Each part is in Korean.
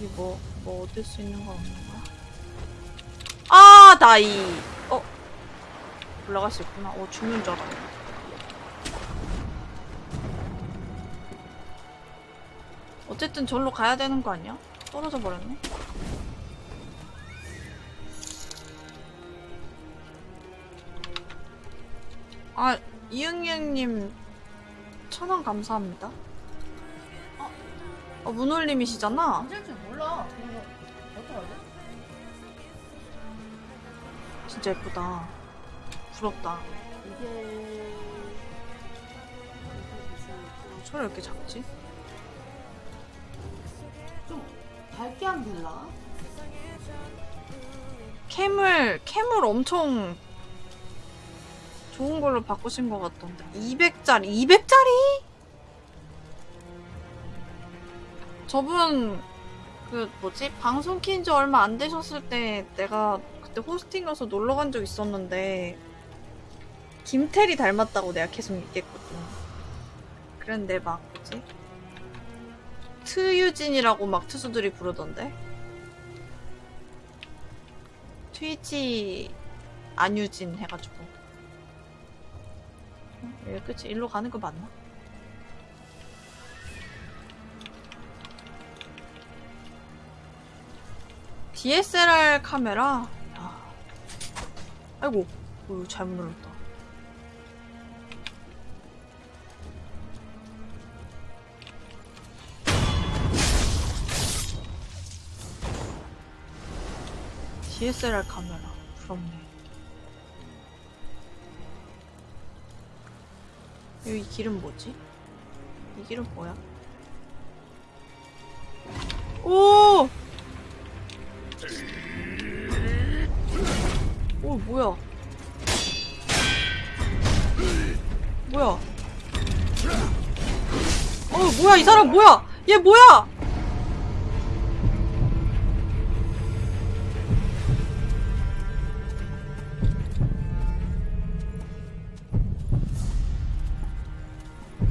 여기 뭐, 뭐 얻을 수 있는 거 없는 거야? 아, 나이. 어? 올라갈 수 있구나. 어, 죽는 줄 알았네. 어쨌든 절로 가야 되는 거 아니야? 떨어져 버렸네. 아, 이응이응님 천원 감사합니다. 어, 어 문올림이시잖아? 진짜 예쁘다. 부럽다. 이게 소리 왜 이렇게 작지? 좀 밝게 하면 될라? 캠을, 캠을 엄청 좋은 걸로 바꾸신 것 같던데. 200짜리, 200짜리? 저분, 그, 뭐지? 방송 킨지 얼마 안 되셨을 때 내가 그때 호스팅 가서 놀러 간 적 있었는데, 김태리 닮았다고 내가 계속 얘기했거든. 그런데 막, 뭐지? 트유진이라고 막 투수들이 부르던데? 트위치 안유진 해가지고 어? 여기 끝이 일로 가는 거 맞나? DSLR 카메라? 야. 아이고 어, 잘못 눌렀다 DSLR 카메라 부럽네 여기 길은 뭐지? 이 길은 뭐야? 오! 오 뭐야? 뭐야? 어 뭐야 이 사람 뭐야? 얘 뭐야?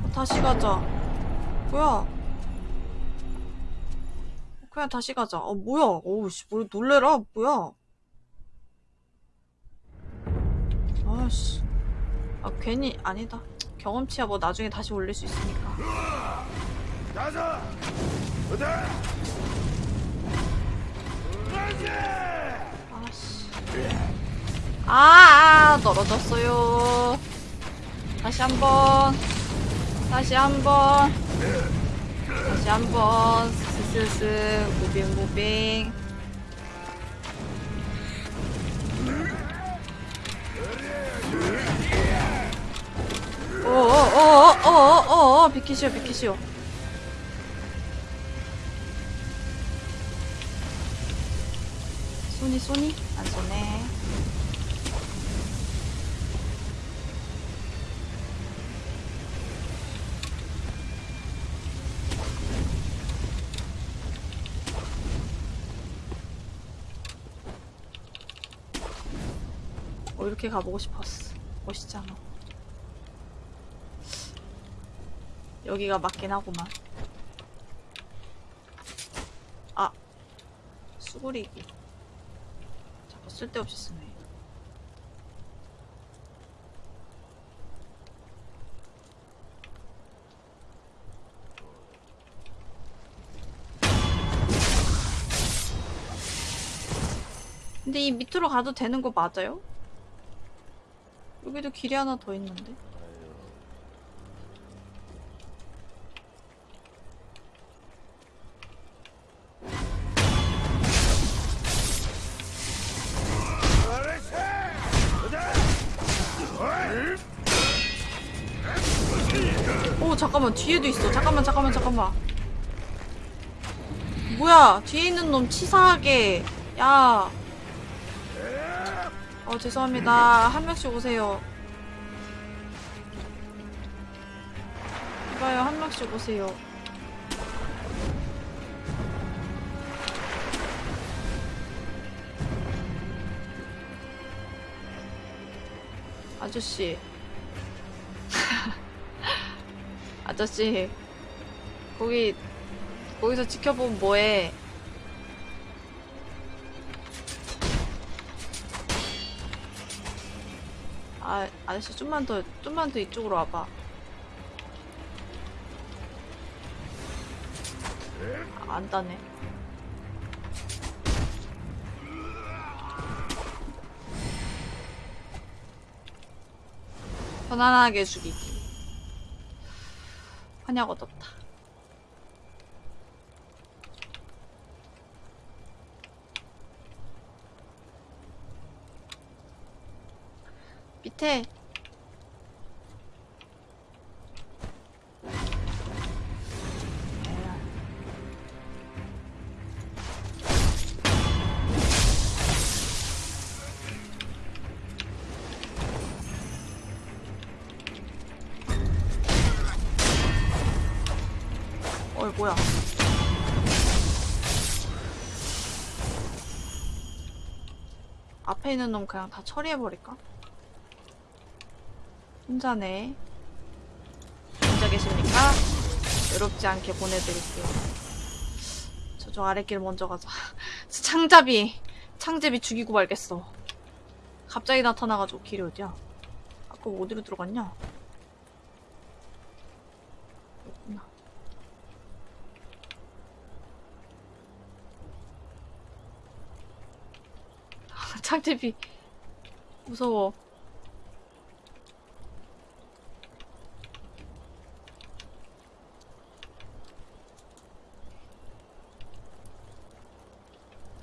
어, 다시 가자. 뭐야? 그냥 다시 가자. 어, 뭐야? 어우, 씨, 뭘 놀래라. 뭐야? 아씨. 아, 괜히, 아니다. 경험치야 뭐 나중에 다시 올릴 수 있으니까. 가자! 어다! 아씨. 아, 아, 떨어졌어요. 다시 한 번. 다시 한 번. 다시 한 번. 스스스. moving, moving. 어어어어어어어 비키시오 비키시오. 쏘니 쏘니? 안 쏘네. 어 이렇게 가보고 싶었어. 멋있잖아 여기가 맞긴 하구만. 아. 수그리기. 자꾸 쓸데없이 쓰네. 근데 이 밑으로 가도 되는 거 맞아요? 여기도 길이 하나 더 있는데 잠깐만 뒤에도 있어 잠깐만 잠깐만 잠깐만 뭐야 뒤에 있는 놈 치사하게 야 어, 죄송합니다. 한 명씩 오세요. 이봐요, 한 명씩 오세요. 아저씨. 아저씨 거기 거기서 지켜보면 뭐해? 아 아저씨 좀만 더 좀만 더 이쪽으로 와봐. 아, 안 따네. 편안하게 죽이기. 환약 얻었다. 밑에 있는 놈 그냥 다 처리해버릴까? 혼자네 혼자 계십니까? 외롭지 않게 보내드릴게요 저쪽 아랫길 먼저 가자 저 창잡이 창잡이 죽이고 말겠어 갑자기 나타나가지고 길이 어디야? 아까 어디로 들어갔냐? 여기구나 창잡이 무서워.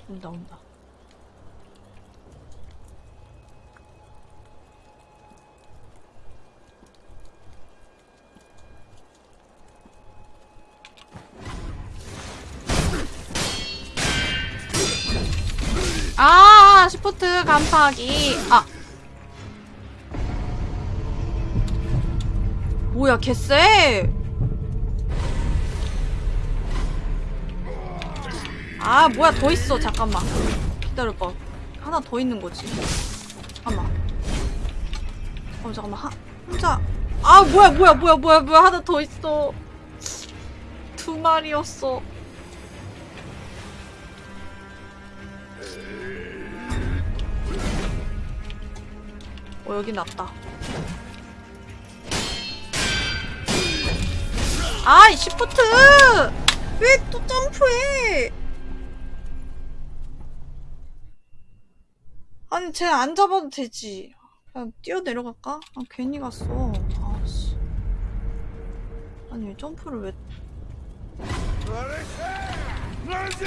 온다 온다 간파하기 아. 뭐야 개쎄. 아 뭐야 더 있어. 잠깐만. 기다려봐 하나 더 있는 거지. 잠깐만. 어 잠깐만. 하, 혼자. 아 뭐야 뭐야 뭐야 뭐야 뭐야. 하나 더 있어. 두 마리였어 어 여기 낫다. 아이 시프트! 왜 또 점프해? 아니 쟤 안 잡아도 되지. 그냥 뛰어내려갈까? 아 괜히 갔어. 아씨. 아니 왜 점프를 왜! 그렇지!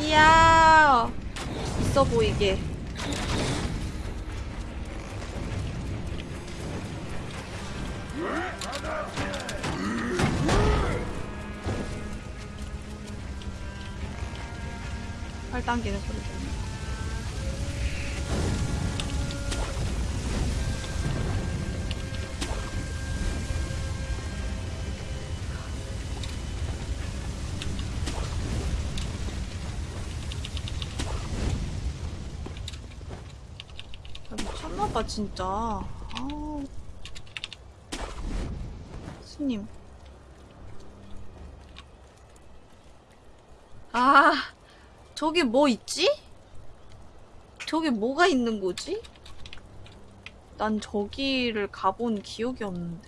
이야. 있어 보이게. 팔 당기는 소리 진짜 아우 스님 아 저기 뭐 있지? 저기 뭐가 있는 거지? 난 저기를 가본 기억이 없는데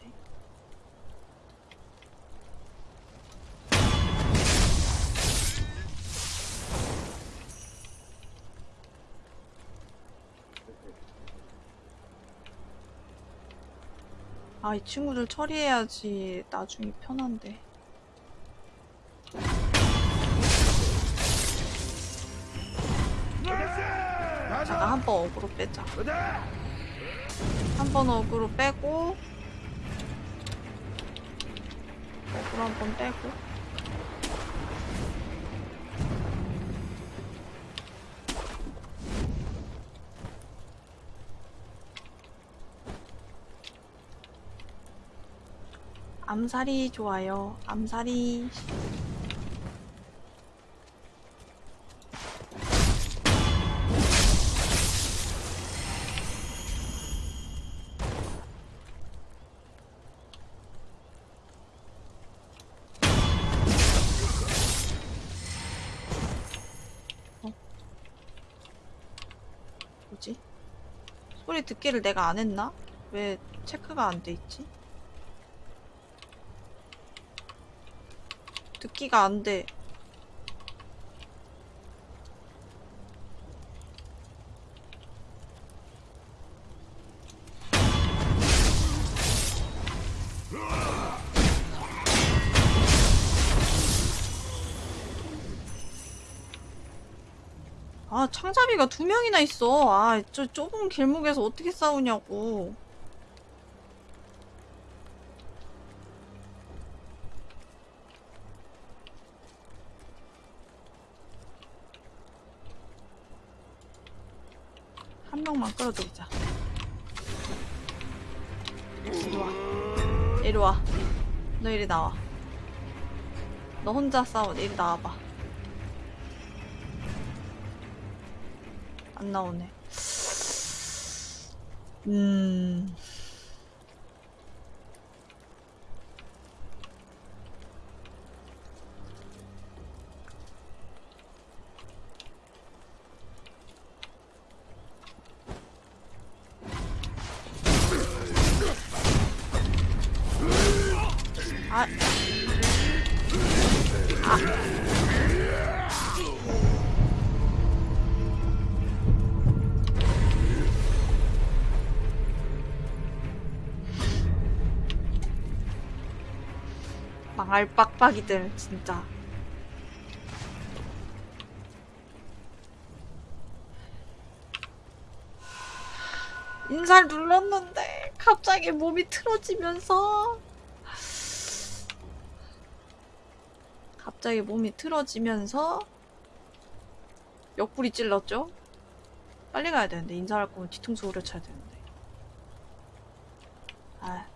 아, 이 친구들 처리해야지 나중에 편한데. 가자! 잠깐 한번 어그로 빼자. 한 번 어그로 빼고 어그로 한 번 빼고 암살이 좋아요. 암살이 어? 뭐지? 소리 듣기를 내가 안 했나? 왜 체크가 안 돼 있지? 듣기가 안 돼. 아, 창잡이가 두 명이나 있어. 아, 저 좁은 길목에서 어떻게 싸우냐고. 명만 끌어들이자. 이리 와. 이리 와. 너 이리 나와. 너 혼자 싸워. 이리 나와봐. 안 나오네. 음. 망할 빡빡이들 진짜 인사를 눌렀는데 갑자기 몸이 틀어지면서 갑자기 몸이 틀어지면서 옆구리 찔렀죠? 빨리 가야 되는데 인사할 거면 뒤통수 후려쳐야 되는데 아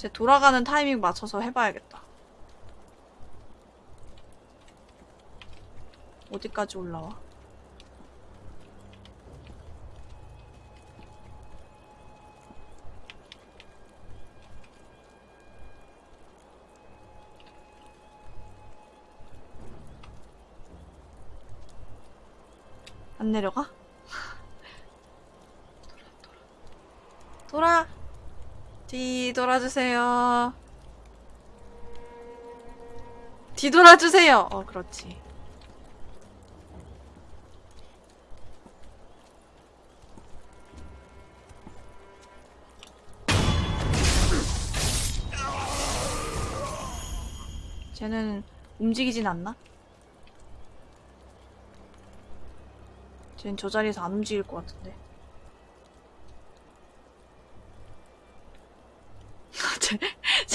제 돌아가는 타이밍 맞춰서 해봐야겠다. 어디까지 올라와? 안 내려가? 돌아, 돌아. 돌아. 뒤돌아주세요. 뒤돌아주세요. 어, 그렇지. 쟤는 움직이진 않나? 쟤는 저 자리에서 안 움직일 것 같은데. 쟤,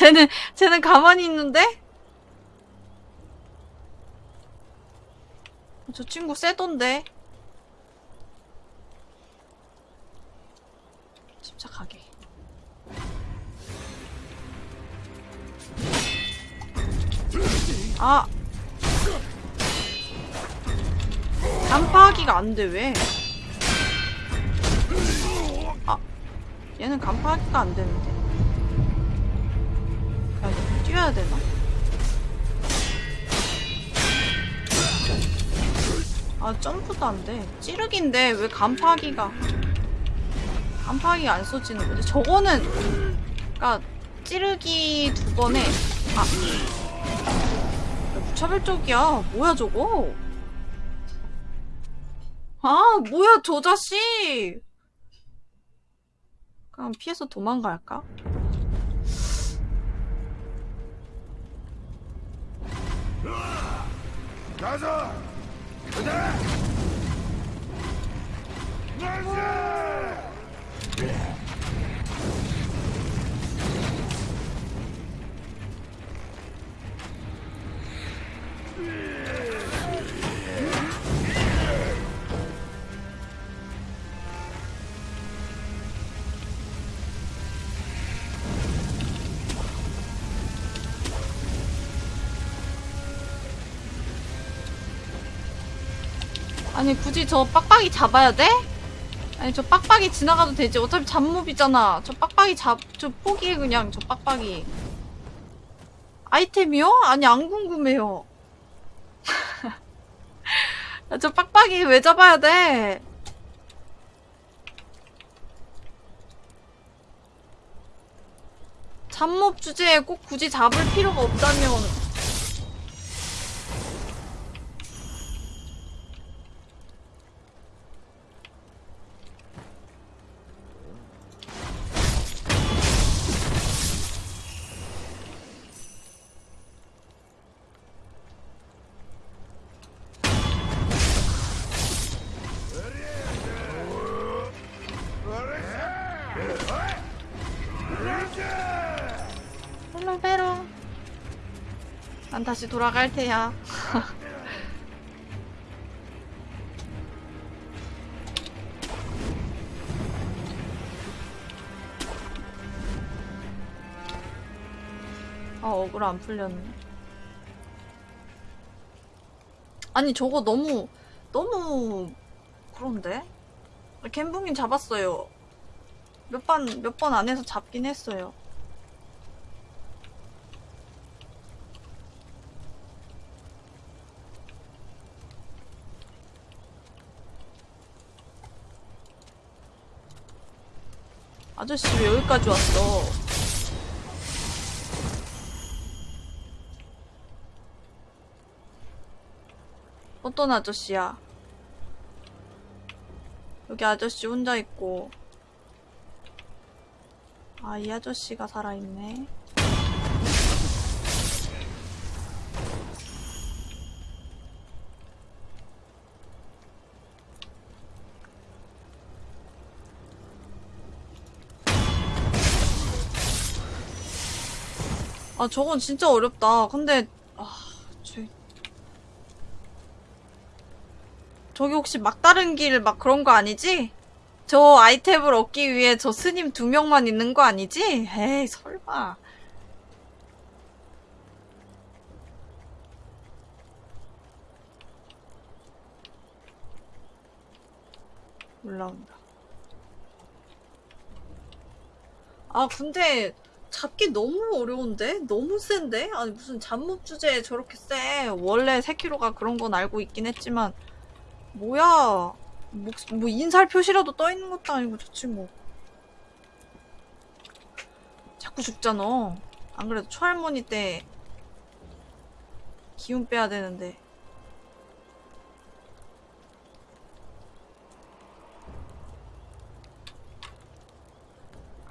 쟤는, 쟤는 가만히 있는데? 저 친구 세던데? 침착하게. 아! 간파하기가 안 돼, 왜? 아, 얘는 간파하기가 안 되는데. 뛰어야 되나? 아 점프도 안 돼. 찌르기인데 왜 간파하기가 간파하기가 안 써지는 거지? 저거는 그니까 찌르기 두 번에 아 야, 무차별적이야. 뭐야 저거? 아 뭐야 저 자식? 그럼 피해서 도망갈까? 가자. 가자. 아니 굳이 저 빡빡이 잡아야 돼? 아니 저 빡빡이 지나가도 되지 어차피 잡몹이잖아 저 빡빡이 잡.. 저 포기해 그냥 저 빡빡이 아이템이요? 아니 안 궁금해요 아, 저 빡빡이 왜 잡아야 돼? 잡몹 주제에 꼭 굳이 잡을 필요가 없다면 다시 돌아갈 테야. 아 억울 안 풀렸네. 아니 저거 너무 너무 그런데? 갬붕님 잡았어요. 몇 번 몇 번 안에서 잡긴 했어요 아저씨 왜 여기까지 왔어? 어떤 아저씨야? 여기 아저씨 혼자 있고. 아, 이 아저씨가 살아있네. 아, 저건 진짜 어렵다. 근데, 아, 저, 저기 혹시 막다른 길 막 그런 거 아니지? 저 아이템을 얻기 위해 저 스님 두 명만 있는 거 아니지? 에이, 설마. 올라온다. 아, 근데 잡기 너무 어려운데? 너무 센데? 아니, 무슨 잡몹 주제에 저렇게 세. 원래 3kg가 그런 건 알고 있긴 했지만, 뭐야. 뭐, 뭐 인살 표시라도 떠 있는 것도 아니고 저 친구. 자꾸 죽잖아. 안 그래도 초할머니 때 기운 빼야 되는데.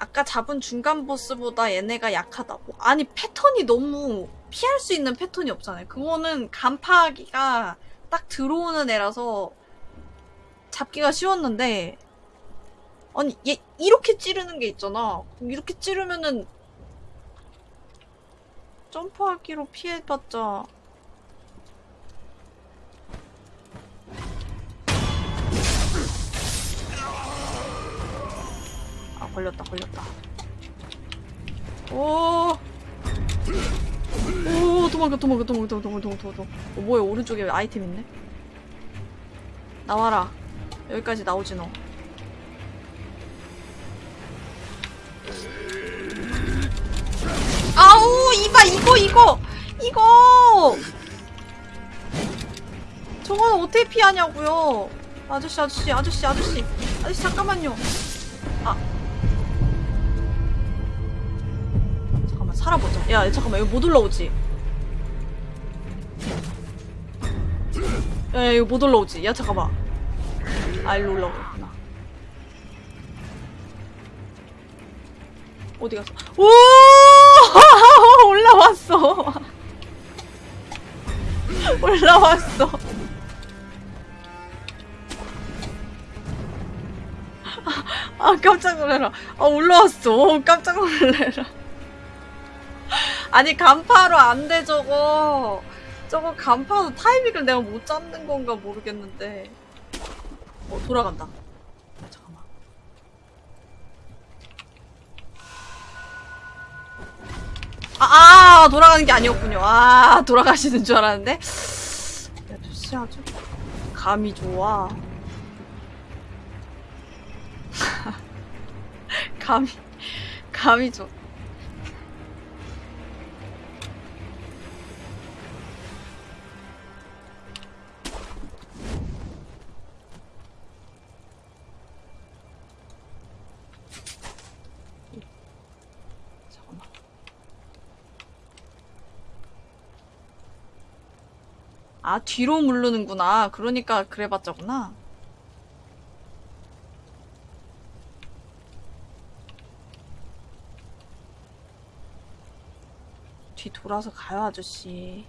아까 잡은 중간 보스보다 얘네가 약하다고. 아니 패턴이 너무 피할 수 있는 패턴이 없잖아요. 그거는 간파하기가 딱 들어오는 애라서 잡기가 쉬웠는데 아니 얘 이렇게 찌르는 게 있잖아. 이렇게 찌르면은 점프하기로 피해봤자 걸렸다 걸렸다 오 오, 도망가, 도망가, 도망가, 도망가, 도망가, 도망가, 도망가. 어, 뭐야, 오른쪽에 아이템 있네? 나와라. 여기까지 나오지, 너. 아우, 이봐, 이거, 이거! 이거! 저건 어떻게 피하냐고요. 아저씨, 아저씨, 아저씨, 아저씨. 아저씨, 잠깐만요. 살아보자. 야, 잠깐만, 여기 못 올라오지? 야, 야, 이거 못 올라오지? 야, 잠깐만. 아, 일로 올라오구나. 어디 갔어? 오! 올라왔어. 올라왔어. 아, 깜짝 놀래라. 아, 올라왔어. 깜짝 놀래라. 아니, 간파로 안 돼, 저거. 저거 간파도 타이밍을 내가 못 잡는 건가 모르겠는데. 어, 돌아간다. 아, 잠깐만. 아, 아, 돌아가는 게 아니었군요. 아, 돌아가시는 줄 알았는데. 야, 아저씨 아주 감이 좋아. 감이, 감이 좋아. 아, 뒤로 물르는구나. 그러니까 그래봤자구나. 뒤 돌아서 가요, 아저씨.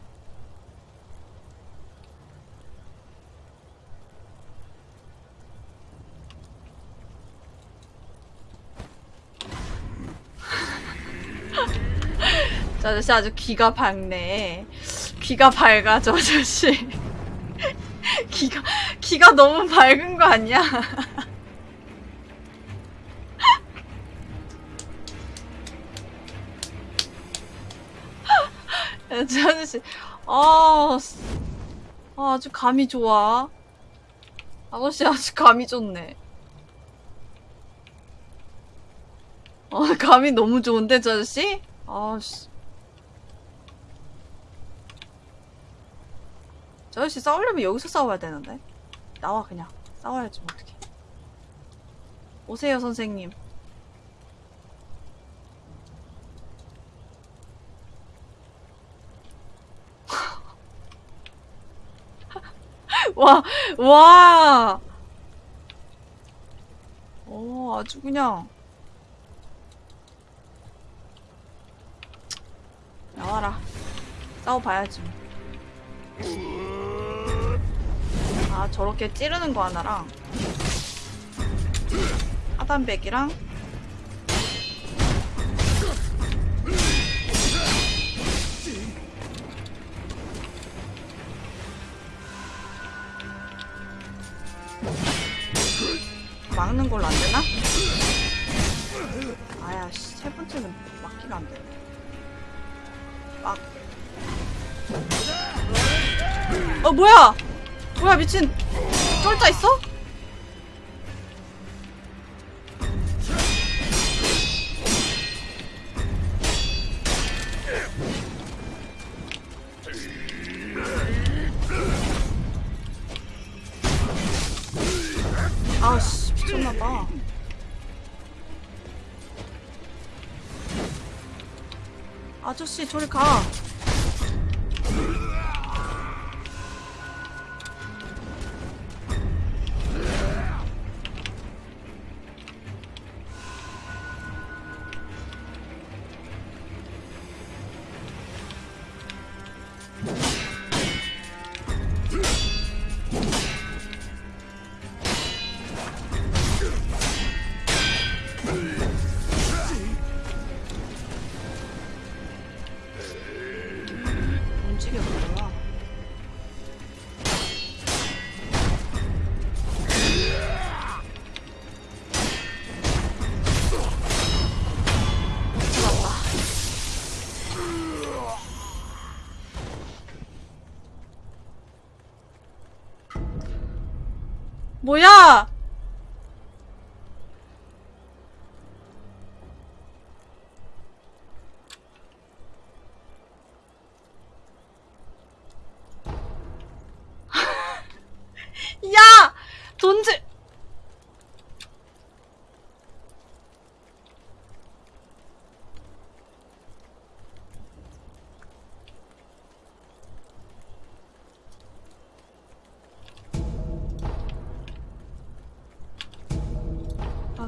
저 아저씨 아주 귀가 밝네. 귀가 밝아, 저 아저씨. 귀가, 귀가 너무 밝은 거 아니야? 야, 저 아저씨, 아, 씨. 아, 아주 감이 좋아. 아저씨 아주 감이 좋네. 어, 감이 너무 좋은데, 저 아저씨? 아씨. 저 아저씨 싸우려면 여기서 싸워야 되는데. 나와, 그냥. 싸워야지, 뭐, 어떡해. 오세요, 선생님. 와, 와! 오, 아주 그냥. 나와라. 싸워봐야지. 뭐. 아, 저렇게 찌르는 거 하나랑, 하단백이랑, 막는 걸로 안 되나? 아야, 씨, 세 번째는 막기가 안 되네. 막. 어, 뭐야! 뭐야, 미친. 쫄자 있어? 아저씨, 저리 가.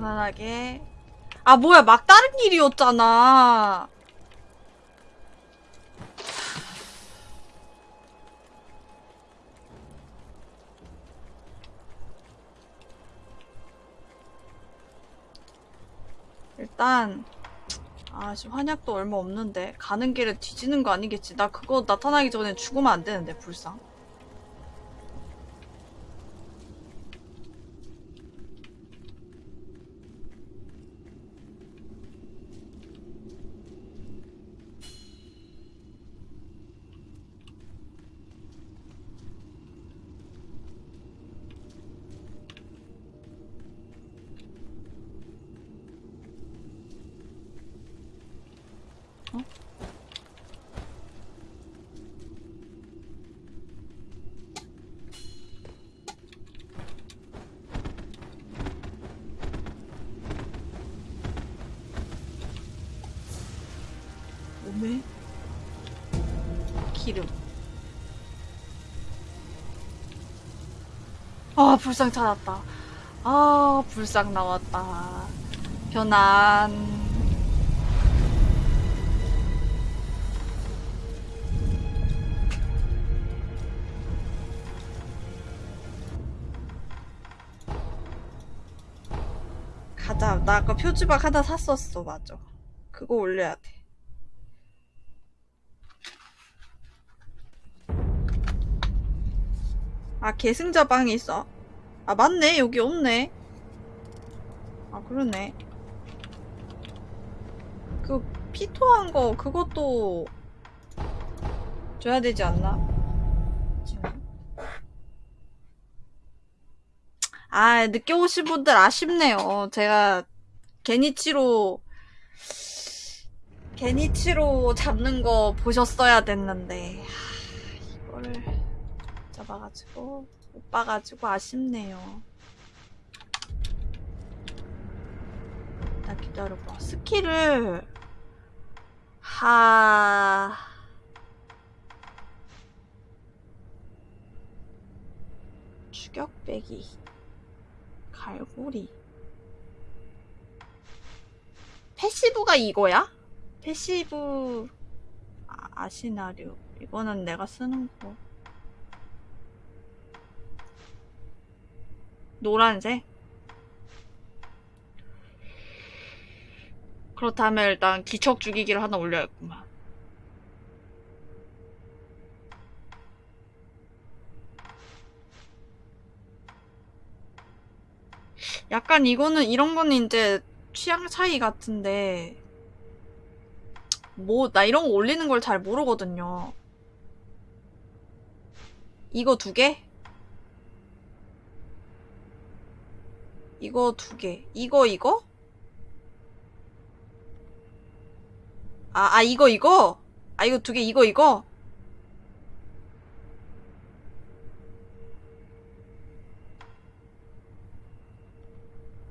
편안하게. 아, 뭐야, 막 다른 일이었잖아. 일단 아 지금 한약도 얼마 없는데 가는 길에 뒤지는 거 아니겠지 나 그거 나타나기 전에 죽으면 안 되는데 불상 아 불상 찾았다. 아 불상 나왔다. 변환. 가자. 나 아까 표지박 하나 샀었어. 맞아. 그거 올려야 돼. 아, 계승자 방이 있어. 아, 맞네. 여기 없네. 아, 그러네. 그, 피토한 거, 그것도 줘야 되지 않나? 아, 늦게 오신 분들 아쉽네요. 제가 게니치로, 게니치로 잡는 거 보셨어야 됐는데. 하, 이거를. 잡아가지고 못 봐가지고 아쉽네요. 나 기다려봐. 스킬을 하 추격 빼기 갈고리 passive가 이거야? passive 아, 아시나리오 이거는 내가 쓰는 거 노란색? 그렇다면 일단 기척 죽이기를 하나 올려야겠구만. 약간 이거는 이런 거는 이제 취향 차이 같은데 뭐 나 이런 거 올리는 걸 잘 모르거든요. 이거 두 개? 이거 두 개. 이거, 이거? 아, 아, 이거, 이거? 아, 이거 두 개, 이거, 이거?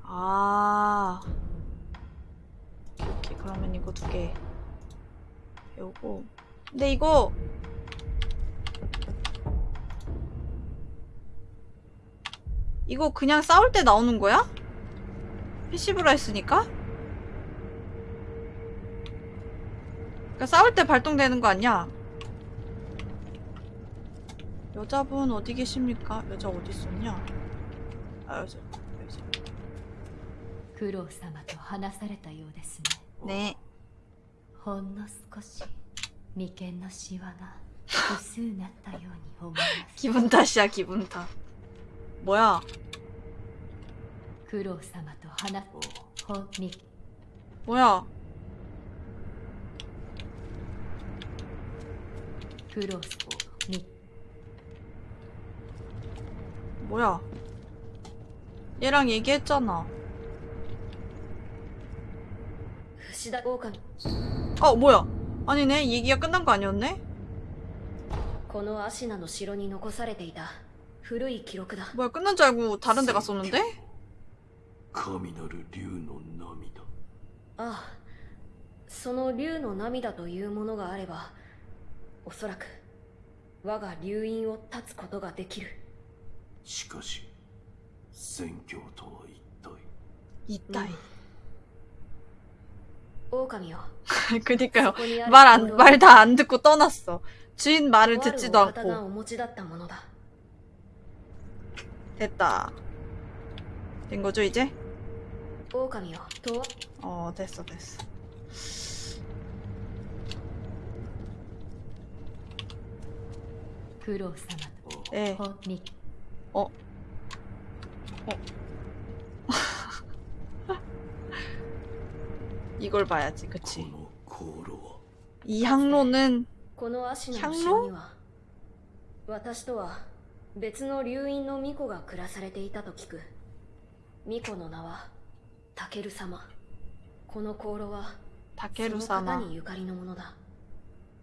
아. 오케이, 오케이. 그러면 이거 두 개. 배우고. 근데 이거, 이거 그냥 싸울 때 나오는 거야? 패시브라 했으니까? 그러니까 싸울 때 발동되는 거 아니야? 여자분 어디 계십니까? 여자 어디 있었냐? 아 여자 여자 九郎様と話されたようですね 네 ほんの少し眉間のシワが薄うなったように思います 기분 탓이야 기분 탓 뭐야 九郎様と話ほんみ 뭐야 九郎み 뭐야 얘랑 얘기했잖아 串田狼 어 뭐야 아니네 얘기가 끝난 거 아니었네? このアシナの城に残されていた古い記録だ 뭐야 끝난 줄 알고 다른 데 갔었는데? 神なる竜の涙ああその竜の涙というものがあればおそらく我が竜院を断つことができるしかし宣教とは一体 이따이 狼よ 그니까요 ここにある 말 안 これは 말 다 안 듣고 떠났어 주인 말을 とある 듣지도 お方が 않고 お持ちだったものだ 됐다. 된 거죠, 이제? 오감이요. 도. 어, 됐어, 됐어. 그로사마. 네. 어. 어. 이걸 봐야지, 그치? 이 항로는 향로? 別の留院の巫女が暮らされていたと聞く。巫女の名はタケル様。この香炉はタケル様。その方にゆかりのものだ。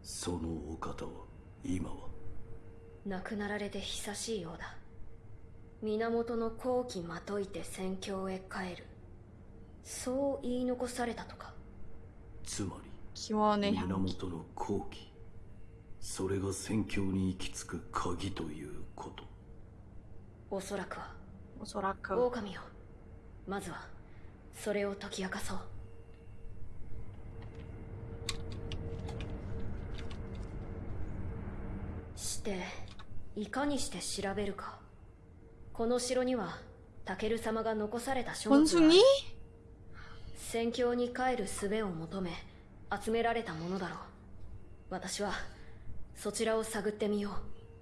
そのお方は今は？亡くなられて久しいようだ。源の後期まといて戦況へ帰る。そう言い残されたとか。つまり源の後期。それが戦況に行き着く鍵ということ。おそらくは。おそらく狼よ。まずはそれを解き明かそう。していかにして調べるか。この城にはタケル様が残された書物に？戦況に帰る術を求め集められたものだろう。私はそちらを探ってみよう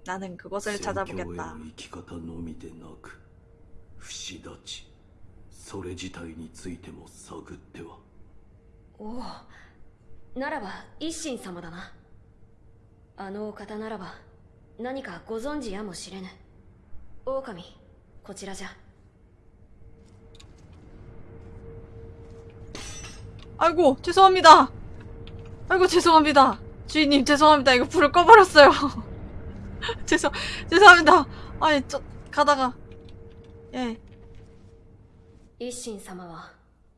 나는 그것을 戦況へ 찾아보겠다 の生き方のみでなく不死立ちそれ自体についても探ってはおおならば一心様だなあのお方ならば何かご存知やもしれぬ狼こちらじゃ 아이고 죄송합니다 아이고 죄송합니다 주인님 죄송합니다 이거 불을 꺼버렸어요 죄송 죄송합니다 아니 저 가다가 예 一心様は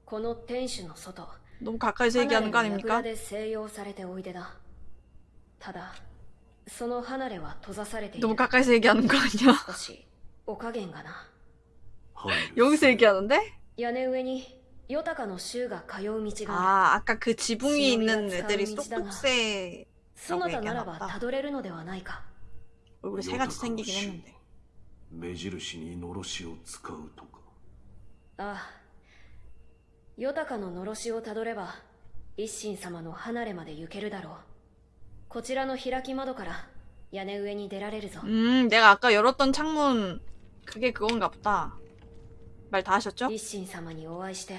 この天守の外 너무 가까이서 얘기하는 거 離れの 아닙니까? 櫓で静養されておいでだただその離れは閉ざされてい 너무 る 가까이서 얘기하는 거 아니야? 少しお加減がな入る 여기서 얘기하는데? 屋根上に ヨタカの衆が通う道がある 아 아까 그 지붕이 있는 신호비가 애들이 차음이지다가. 쏙쏙새 そなたならば 얘기하나 보다. たどれるのではないか 얼굴에 세 가지 생기긴 했는데 目印にのろしを使うとかああヨタカののろしをたどれば一心様の離れまで行けるだろうこちらの開き窓から屋根上に出られるぞ 음 내가 아까 열었던 창문 그게 그건가 보다 말 다 하셨죠? 一心様にお会いして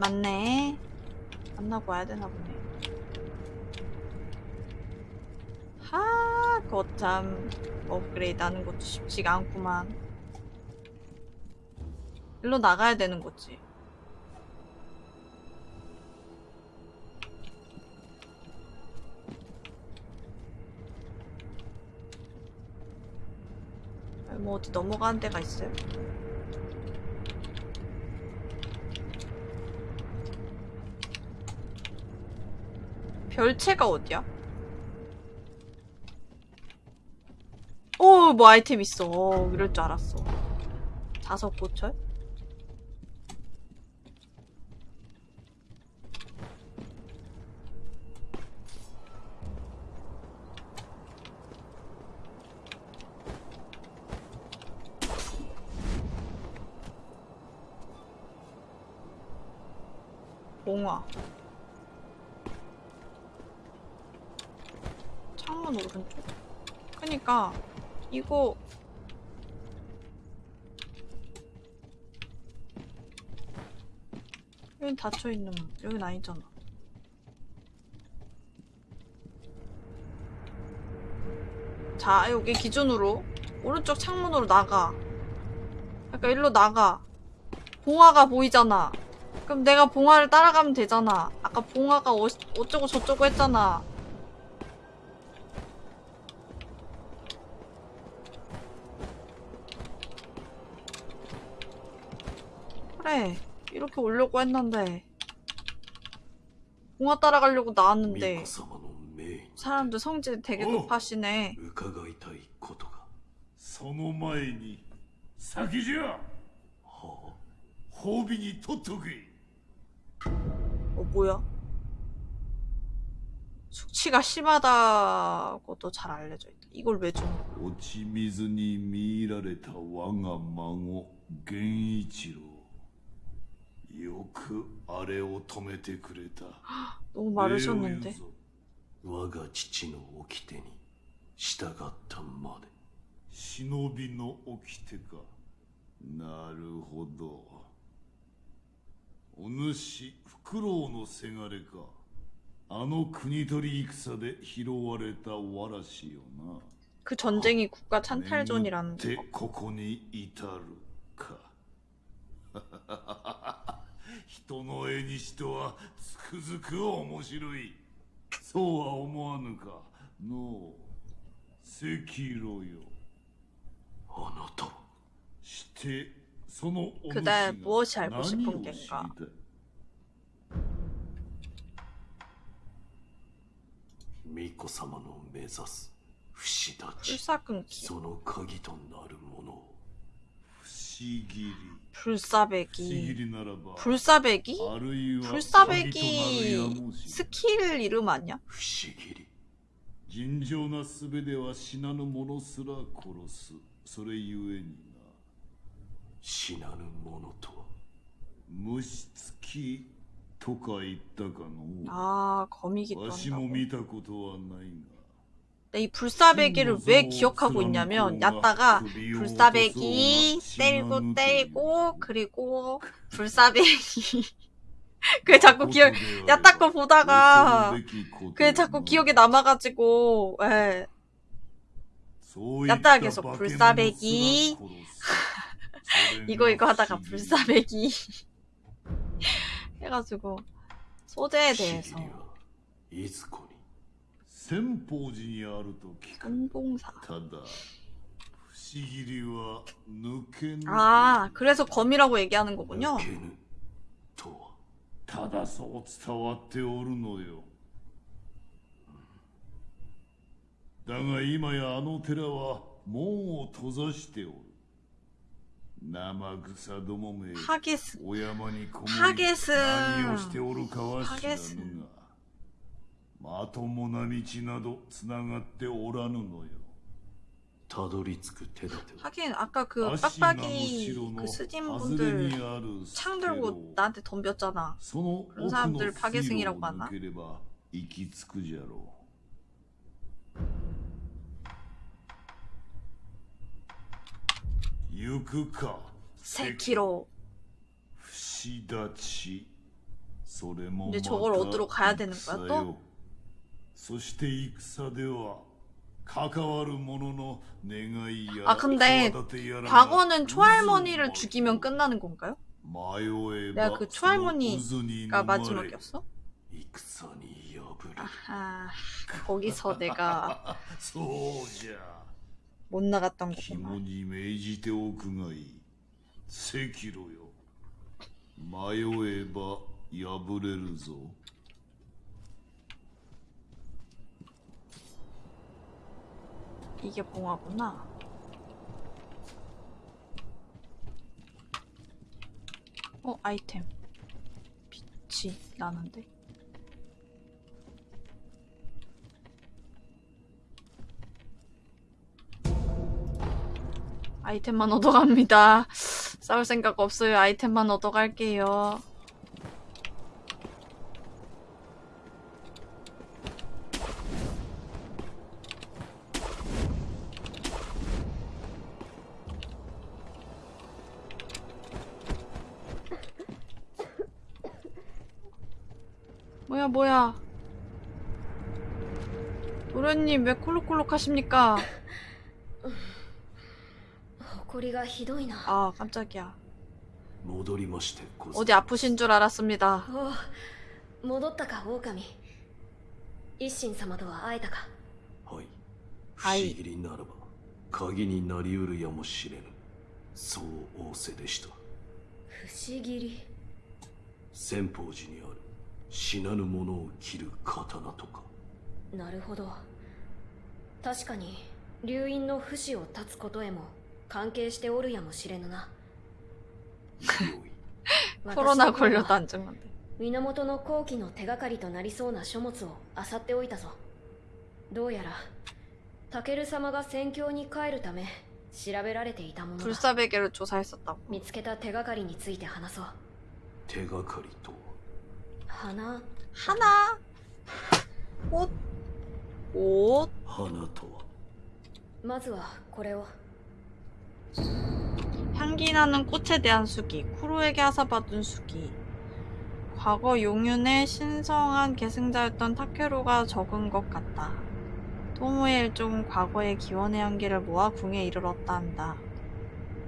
맞네. 만나고 와야 되나 보네. 하, 거참 업그레이드 하는 것도 쉽지가 않구만. 일로 나가야 되는 거지. 뭐 어디 넘어가는 데가 있어요? 별채가 어디야? 오, 뭐 아이템 있어. 어, 이럴 줄 알았어. 자석 고철? 봉화. 창문 오른쪽? 그니까 이거 여긴 닫혀있는 여긴 아니잖아. 자 여기 기준으로 오른쪽 창문으로 나가. 그러니까 일로 나가. 봉화가 보이잖아. 그럼 내가 봉화를 따라가면 되잖아. 아까 봉화가 어, 어쩌고 저쩌고 했잖아 그래 이렇게 오려고 했는데 봉화 따라가려고 巫 나왔는데 女様の命に 사람들 성질 되게 어. 높아시네 伺いたいことがその前に先じゃは褒美にとっとけ 어 뭐야? 숙취가 심하다고도 잘 알려져 있다 이걸 왜 줘? 落ち水に見入られた我が孫源一郎よ くあれを止めてくれた 너무 礼を言 마르셨는데 うぞ我が父の掟に従ったまで忍びの掟かなるほどお主フクロウのせがれかあの国取り戦で拾われたわらしよな 그 전쟁이 국가 찬탈전이라는 眠って 거 ここに至る 人の絵にしてはつくづく面白い。そうは思わぬか。のう赤色よ。あなた。してそのお主が何を知りたい巫女様の目指す不死立ちその鍵となるもの不思議 불사배기 りならば 불사배기? あるいは 불사배기 鍵となるやもしれ 스킬 이름 아니야? 不思議り尋常な術では死なぬ者すら殺すそれゆえにな死なぬものとは虫つきとか言ったかの 아 거미기도 わしも 한다고 見たことはないが 근데 네, 이 불사배기를 왜 기억하고 있냐면 야따가 불사배기 때리고 때리고 그리고 불사배기. 그게 자꾸 기억 야따 거 보다가 그게 자꾸 기억에 남아가지고 예. 야따가 계속 불사배기. 이거 이거 하다가 불사배기. 해가지고 소재에 대해서. 千宝寺にあると聞く 선봉사 ただ不思議りは抜けぬ 아 그래서 검이라고 얘기하는 거군요 抜けぬとはただそう伝わっておるのよだが今やあの寺は門を閉ざしておる生草どもめ 하게스 お山にこもハりゲス何をしておるかはハ知らゲスぬが まともな道などつながっておらぬのよたどり着く手立ては 하긴 아까 그 足名の 빡빡이 城の 그 스진 外れに 분들 ある 창 スケロ 들고 나한테 덤볐잖아 その奥 그런 の 사람들 水 파괴승이라고 路を 하나? 抜ければ行き着くじゃろう行くか 3km 不死立ちそれも 근데 また 저걸 얻으러 가야 되는 거야 戦 또? よそして戦では関わる者の願いや 아 근데 企てやらが 과거는 초할머니를 渦を 죽이면 끝나는 건가요? 迷え 내가 ば 그 その 초할머니가 渦に飲まれ 마지막이었어? 戦に破れ 아 거기서 내가 そうじゃ 못 나갔던 肝 거구나 に銘じておくがいい赤炉よ迷 이게 봉화구나. 어 아이템. 빛이 나는데? 아이템만 얻어갑니다. 싸울 생각 없어요. 아이템만 얻어갈게요 뭐야 뭐야 노련님 왜 콜록콜록 하십니까 埃がひどいな 아 깜짝이야 戻りましてござい 어디 아프신 줄 알았습니다 おう戻ったか狼一心様とは会えたかはい不思はい議りならば鍵になりうるやもしれぬそう仰せでした不思議り千宝寺にある 死なぬ者を切る刀とか。なるほど。確かに流因の不死を断つことへも関係しておるやもしれぬな。コロナこれを誕生まで。源の後期の手がかりとなりそうな書物を漁っておいたぞ。どうやらタケル様が戦況に帰るため調べられていたものだ。見つけた手がかりについて話そう。手がかりと 하나 하나 옷 옷 하나 더 먼저 이거 향기 나는 꽃에 대한 수기, 쿠로에게 하사받은 수기. 과거 용윤의 신성한 계승자였던 타케로가 적은 것 같다. 토모의 일종은 과거의 기원의 향기를 모아 궁에 이르렀다 한다.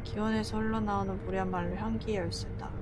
기원에서 흘러나오는 무리한 말로 향기의 열쇠다.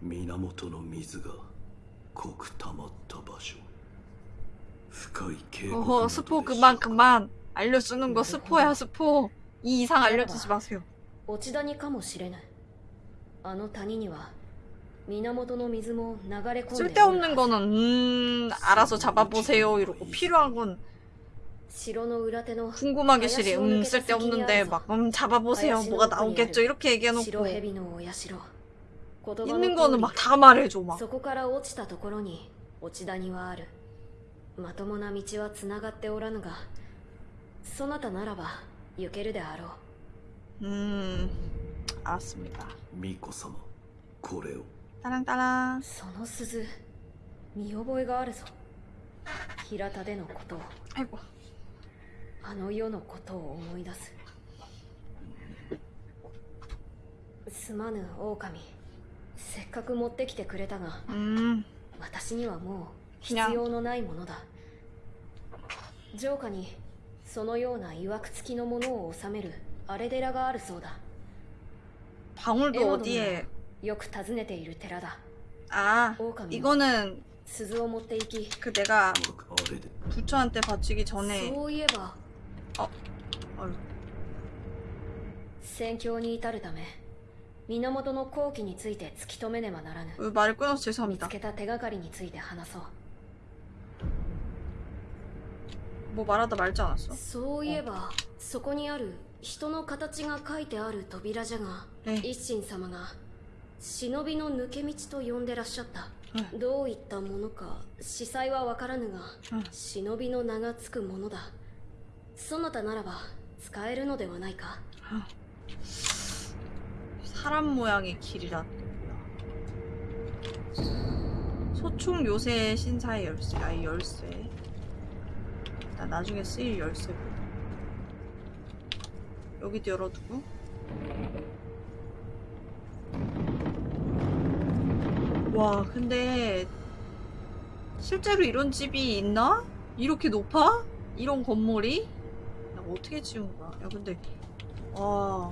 源の水が濃く溜まった場所深い渓谷 어허 스포 그만 그만 알려주는 거 스포야 스포 이 이상 알려주지 마세요 落ち谷かもしれぬあの谷には源の水も流れ込んでおる 쓸데없는 거는 음 알아서 잡아보세요 이러고 필요한 건 城の裏手の 궁금하게 시리 음 쓸데없는데 막 음 잡아보세요 뭐가 나오겠죠 이렇게 白 얘기해놓고 蛇のお社言葉の 있는 通 거는 り 막 다 말해줘 막 そこから落ちたところに落ち谷はあるまともな道はつながっておらぬがそなたならば行けるであろう 음 알았습니다 巫女様これを 따랑따랑 その鈴見覚えがあるぞ平田でのことを 아이고 あの世のことを思い出すすまぬ狼 せっかく持ってきてくれたが 음 私にはもう必要のないものだ城下にそのようないわくつきのものを収める荒れ寺があるそうだ 방울도 エモド 어디에 がよく訪ねている寺だ 아 狼 이거는 鈴を持って行き 그 내가 あれで 부처한테 바치기 전에 そういえば 아유, 戦況に至るため 源の後期について突き止めねばならぬ 어, 말을 끊어서 見 죄송합니다 つけた手がかりについて話そう 뭐 말하다 말지 않았어? そういえばそこにある人の形が書いてある扉じゃがえ一心様が忍びの抜け道と呼んでらっしゃったうどういったものか司祭はわからぬがうん忍びの名がつくものだそなたならば使えるのではないか 사람 모양의 길이라 소총 요새 신사의 열쇠 아이 열쇠 나 나중에 쓰일 열쇠고 여기도 열어두고 와 근데 실제로 이런 집이 있나? 이렇게 높아? 이런 건물이? 야, 어떻게 지은 거야? 야 근데 와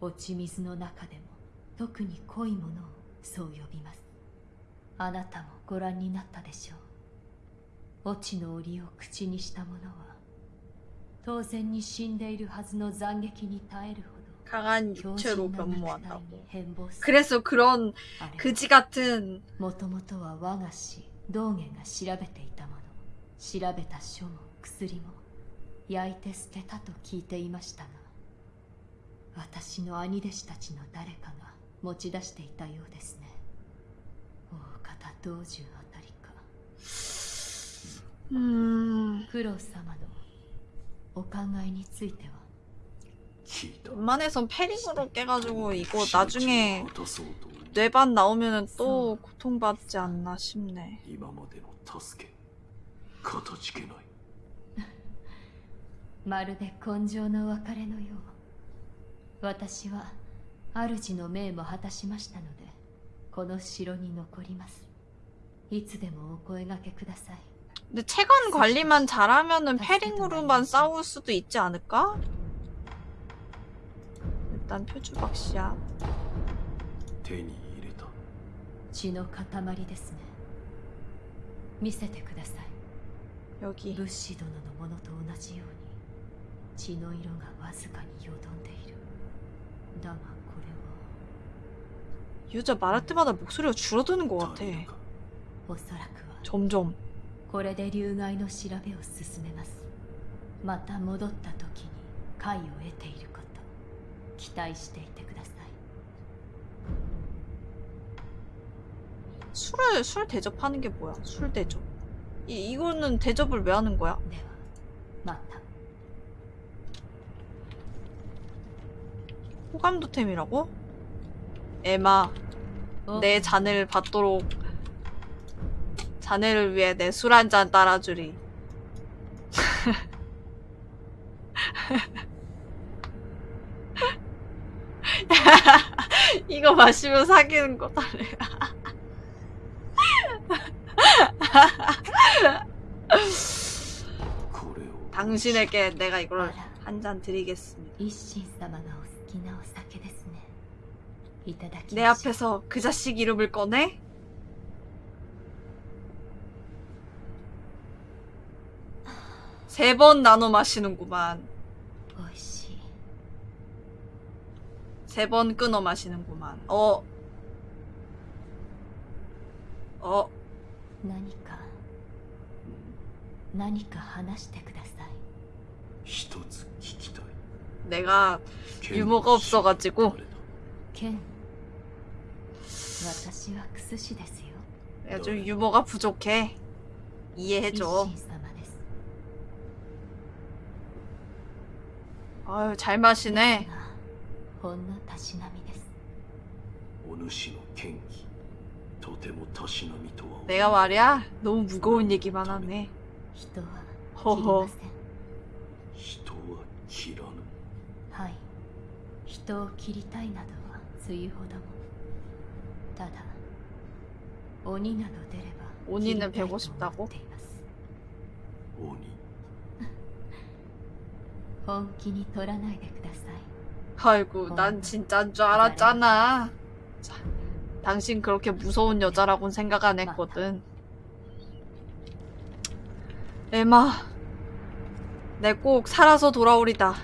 落ち水の中でも特に濃いものをそう呼びますあなたもご覧になったでしょう落ちの檻を口にした者は当然に死んでいるはずの斬撃に耐えるほ 강한 ど強 육체로 靭な肉体に 변모한다고. 変貌する 그래서 그런 あれは 그지 같은 もともとは我が師道元が調べていたもの調べた書も薬も焼いて捨てたと聞いていましたが 私の兄弟子たちの誰かが持ち出していたようですね大方道中あたりか 음 九郎様のお考えについては聞いた 웬만해선 패링으로 깨가지고 이거 나중에 渡そうと 뇌반 나오면은 또 고통받지 않나 싶네. 今までの助けかたじけないまるで根性の別れのよう 私は主の命も果たしましたのでこの城に残りますいつでもお声掛けください 근데 체관 관리만 잘하면은 패링으로만 싸울 수도 있지 않을까? 일단 표주박씨야. 手に入れた血の塊ですね見せてください 여기. 物資殿のものと同じように血の色がわずかによどんで いるだがこれは 여자 말할 때마다 목소리가 줄어드는 것 같아. 誰だかおそらくは 점점. これで流害の調べを進めますまた戻った時に解を得ていること期待していてください 술을 술 대접하는 게 뭐야? 술 대접. 이 이거는 대접을 왜 하는 거야? では 호감도템이라고? 에마 어? 내 잔을 받도록 자네를 위해 내 술 한 잔 따라주리 이거 마시면 사귀는 거다래 당신에게 내가 이걸 한 잔 드리겠습니다. 一心様がお好きなお酒ですねいただき 내 ましょう 앞에서 그 자식 이름을 꺼내? 세 번 나눠 마시는구만. おいしい 세 번 끊어 마시는구만. 어. 어. 何か何か話してください一つ聞きたい 내가 유머가 없어가지고. 내가 좀 유머가 부족해. 이해해줘. 아유 잘 마시네. 내가 말이야 너무 무거운 얘기만 하네. 허허. 人を切りたいなどはつゆほどもただ鬼など出れば 鬼는 切りたい 배고 싶다고? と思っています鬼本気に取らないでください 아이고 난 진짜인 줄 알았잖아. 자, 당신 그렇게 무서운 여자라고는 생각 안 했거든. 에마, 내 꼭 살아서 돌아오리다.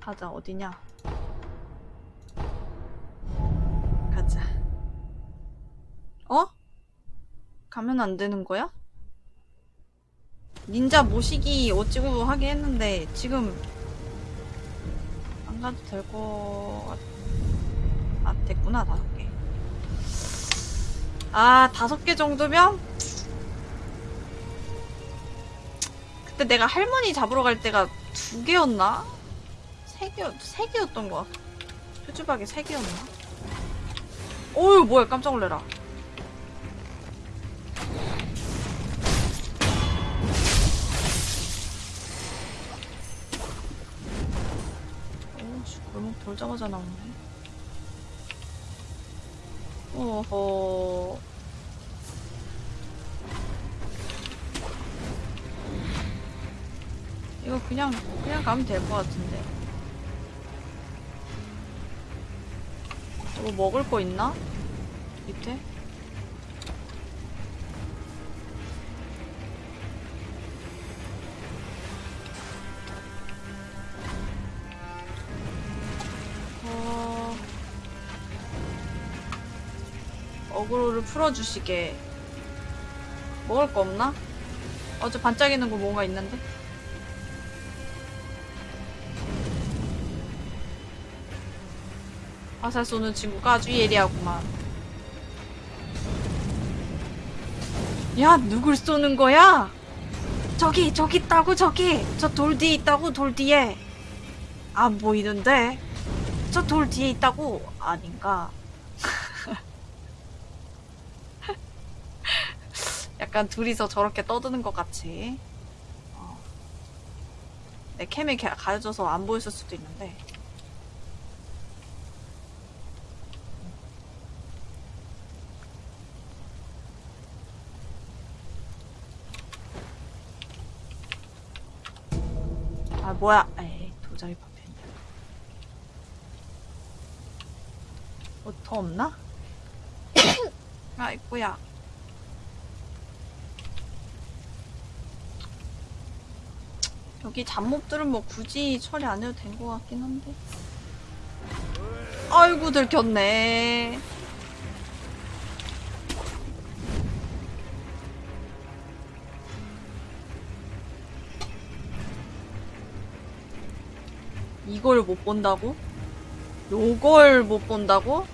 가자 어디냐? 가자. 어? 가면 안 되는 거야? 닌자 모시기 어찌고 하긴 했는데 지금 안 가도 될 거 같... 아 됐구나 다섯 개. 아 다섯 개 정도면 그때 내가 할머니 잡으러 갈 때가 두 개였나? 세 개, 세 개였던 거 같아. 표주박이 세 개였나? 어휴 뭐야 깜짝 놀래라. 오씨 골목 돌자마자 나오네 오호 이거 그냥 그냥 가면 될 것 같은데 뭐 먹을 거 있나? 밑에? 어... 어그로를 풀어주시게 먹을 거 없나? 어제 반짝이는 거 뭔가 있는데? 화살 쏘는 친구가 아주 예리하구만. 야 누굴 쏘는 거야? 저기 저기 있다고 저기. 저 돌 뒤에 있다고 돌 뒤에. 안 보이는데? 저 돌 뒤에 있다고? 아닌가? 약간 둘이서 저렇게 떠드는 것 같이. 어. 내 캠이 가- 가려져서 안 보였을 수도 있는데 뭐야 에이 도자기 파편이야 뭐더 없나? 아 있구야 여기 잡몹들은 뭐 굳이 처리 안 해도 된 것 같긴 한데 아이고 들켰네. 이걸 못 본다고? 요걸 못 본다고?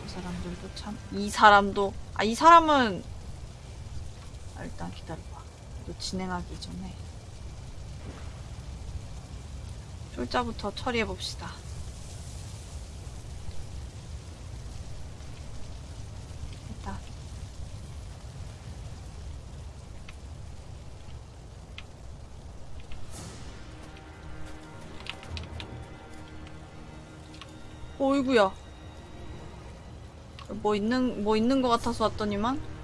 저 사람들도 참. 이 사람도. 아, 이 사람은. 아, 일단 기다려봐. 또 진행하기 전에. 쫄자부터 처리해봅시다. 어이구야. 뭐 있는, 뭐 있는 것 같아서 왔더니만?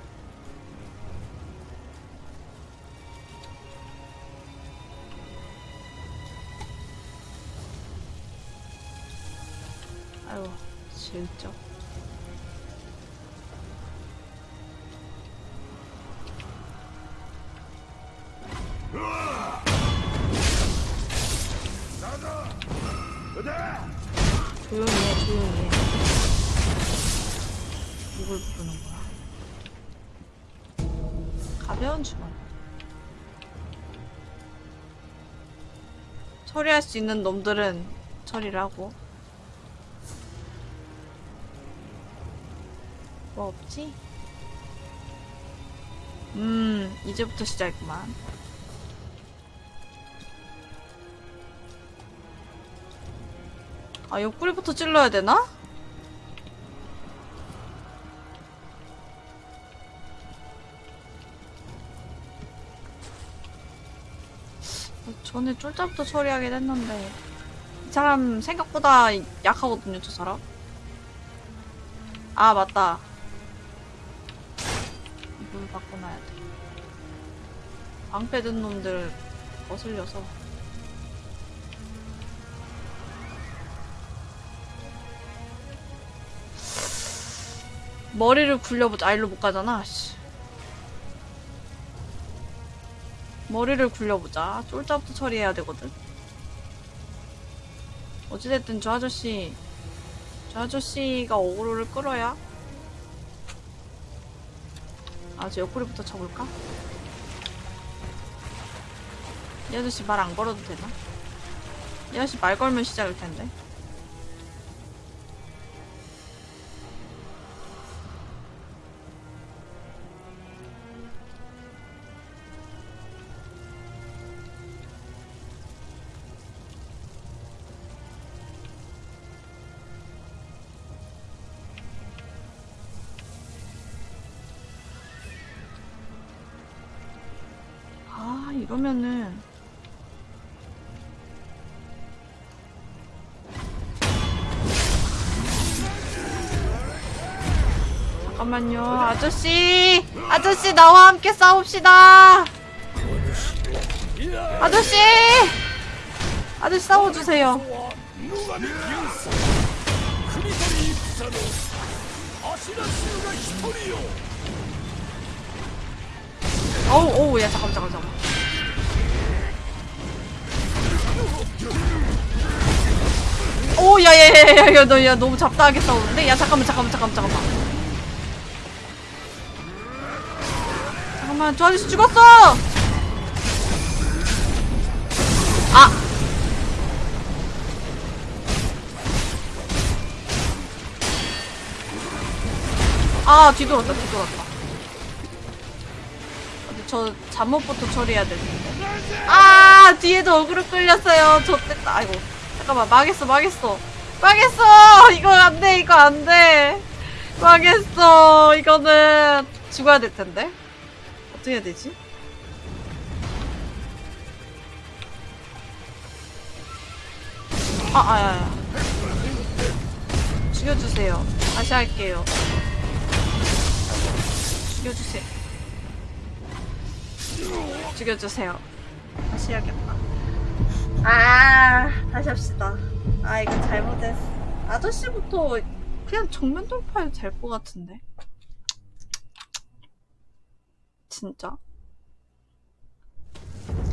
수 있는 놈들은 처리를 하고. 뭐 없지? 음, 이제부터 시작이구만. 아, 옆구리부터 찔러야 되나? 전에 쫄자부터 처리하긴 했는데 이 사람 생각보다 약하거든요, 저 사람. 아, 맞다. 이걸 바꿔놔야 돼. 방패 든 놈들 거슬려서. 머리를 굴려보자. 아, 일로 못 가잖아. 씨. 머리를 굴려보자. 쫄자부터 처리해야 되거든. 어찌됐든 저 아저씨, 저 아저씨가 어그로를 끌어야. 아, 저 옆구리부터 쳐볼까? 이 아저씨 말 안 걸어도 되나? 이 아저씨 말 걸면 시작일 텐데. 잠깐만요. 아저씨! 아저씨, 나와 함께 싸웁시다! 아저씨! 아저씨 싸워주세요. 어우, 어우, 야, 잠깐만, 잠깐만. 오, 야, 야, 야, 야, 야, 너, 야, 너무 잡다하게 싸우는데? 야, 잠깐만, 잠깐만, 잠깐만, 잠깐만. 잠깐만, 저 아저씨 죽었어! 아! 아, 뒤돌았다, 뒤돌았다. 근데 저 잠옷부터 처리해야 되는데. 아, 뒤에도 어그로 끌렸어요. 좋됐다. 아이고. 잠깐만, 망했어, 망했어. 망했어! 이거 안 돼, 이거 안 돼. 망했어. 이거는 죽어야 될 텐데. 어떻게 해야 되지? 아, 아, 야, 야. 죽여주세요. 다시 할게요. 죽여주세요. 죽여주세요. 다시 해야겠다. 아, 다시 합시다. 아, 이거 잘못했어. 아저씨부터 그냥 정면 돌파해도 될 것 같은데. 진짜.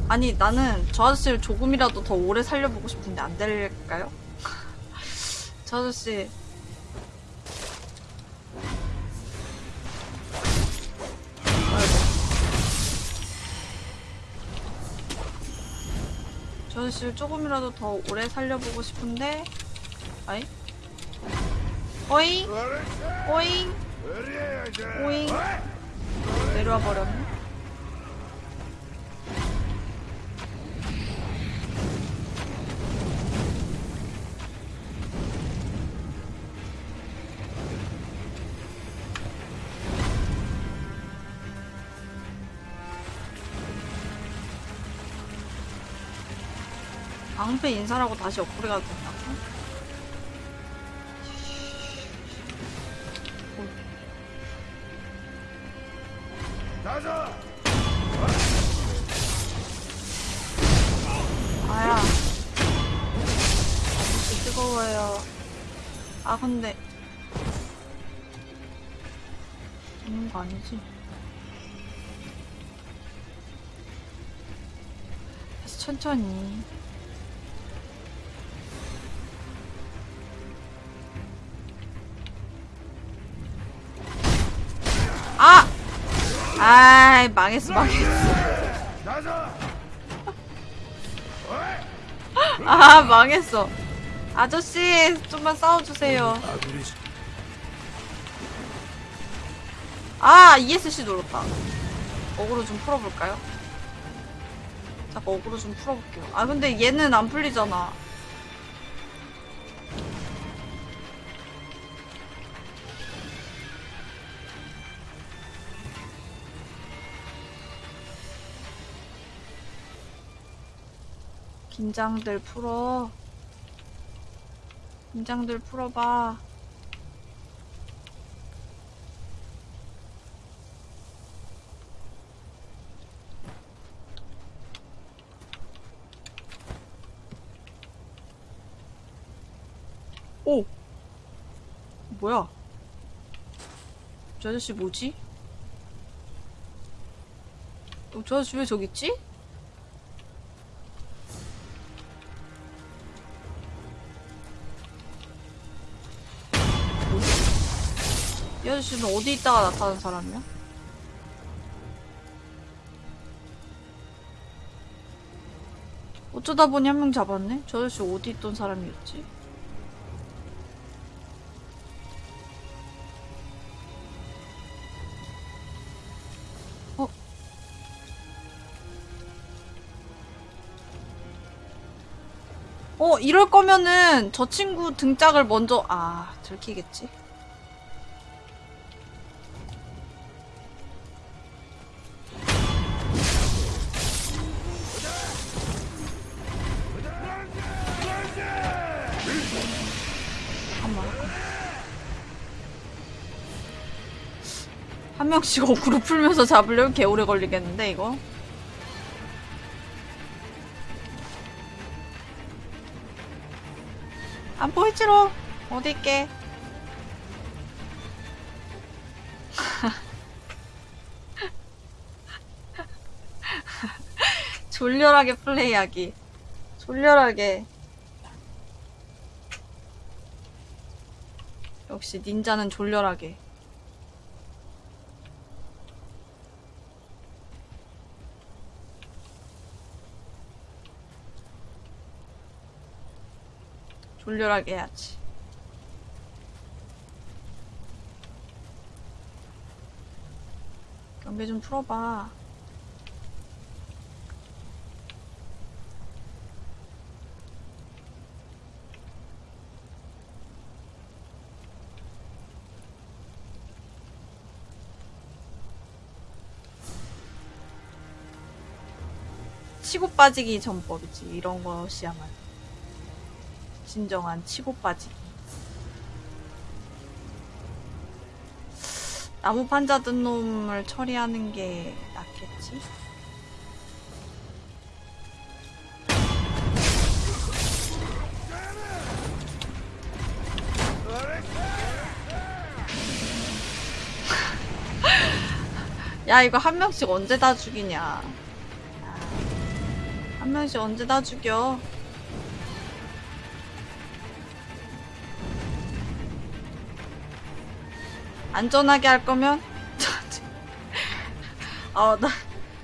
아니, 나는 저 아저씨를 조금이라도 더 오래 살려보고 싶은데 안 될까요? 저 아저씨. 저 아저씨를 조금이라도 더 오래 살려보고 싶은데, 아이? 오잉? 오잉? 오잉? 내려와 버렸네. 방패 인사라고 다시 업그레이드 아야. 아저씨 뜨거워요. 아, 근데. 죽는 거 아니지? 다시 천천히. 아이, 망했어, 망했어. 아, 망했어. 아저씨, 좀만 싸워주세요. 아, ESC 눌렀다. 어그로 좀 풀어볼까요? 잠깐 어그로 좀 풀어볼게요. 아, 근데 얘는 안 풀리잖아. 긴장들 풀어. 긴장들 풀어봐. 오! 뭐야? 저 아저씨 뭐지? 어, 저 아저씨 왜 저기 있지? 아저씨는 어디 있다가 나타난 사람이야? 어쩌다 보니 한 명 잡았네? 저 아저씨 어디 있던 사람이었지? 어? 어, 이럴 거면은 저 친구 등짝을 먼저, 아, 들키겠지? 한 명씩 어그로 풀면서 잡으려면 개오래 걸리겠는데, 이거? 안 보이지로? 어디 있게? 졸렬하게 플레이하기. 졸렬하게. 역시 닌자는 졸렬하게. 졸렬하게 해야지. 경계 좀 풀어봐. 치고 빠지기 전법이지. 이런 것이야말로. 진정한 치고 빠지기. 나무 판자 든 놈을 처리하는 게 낫겠지? 야 이거 한 명씩 언제 다 죽이냐 야, 한 명씩 언제 다 죽여 안전하게 할 거면? 어나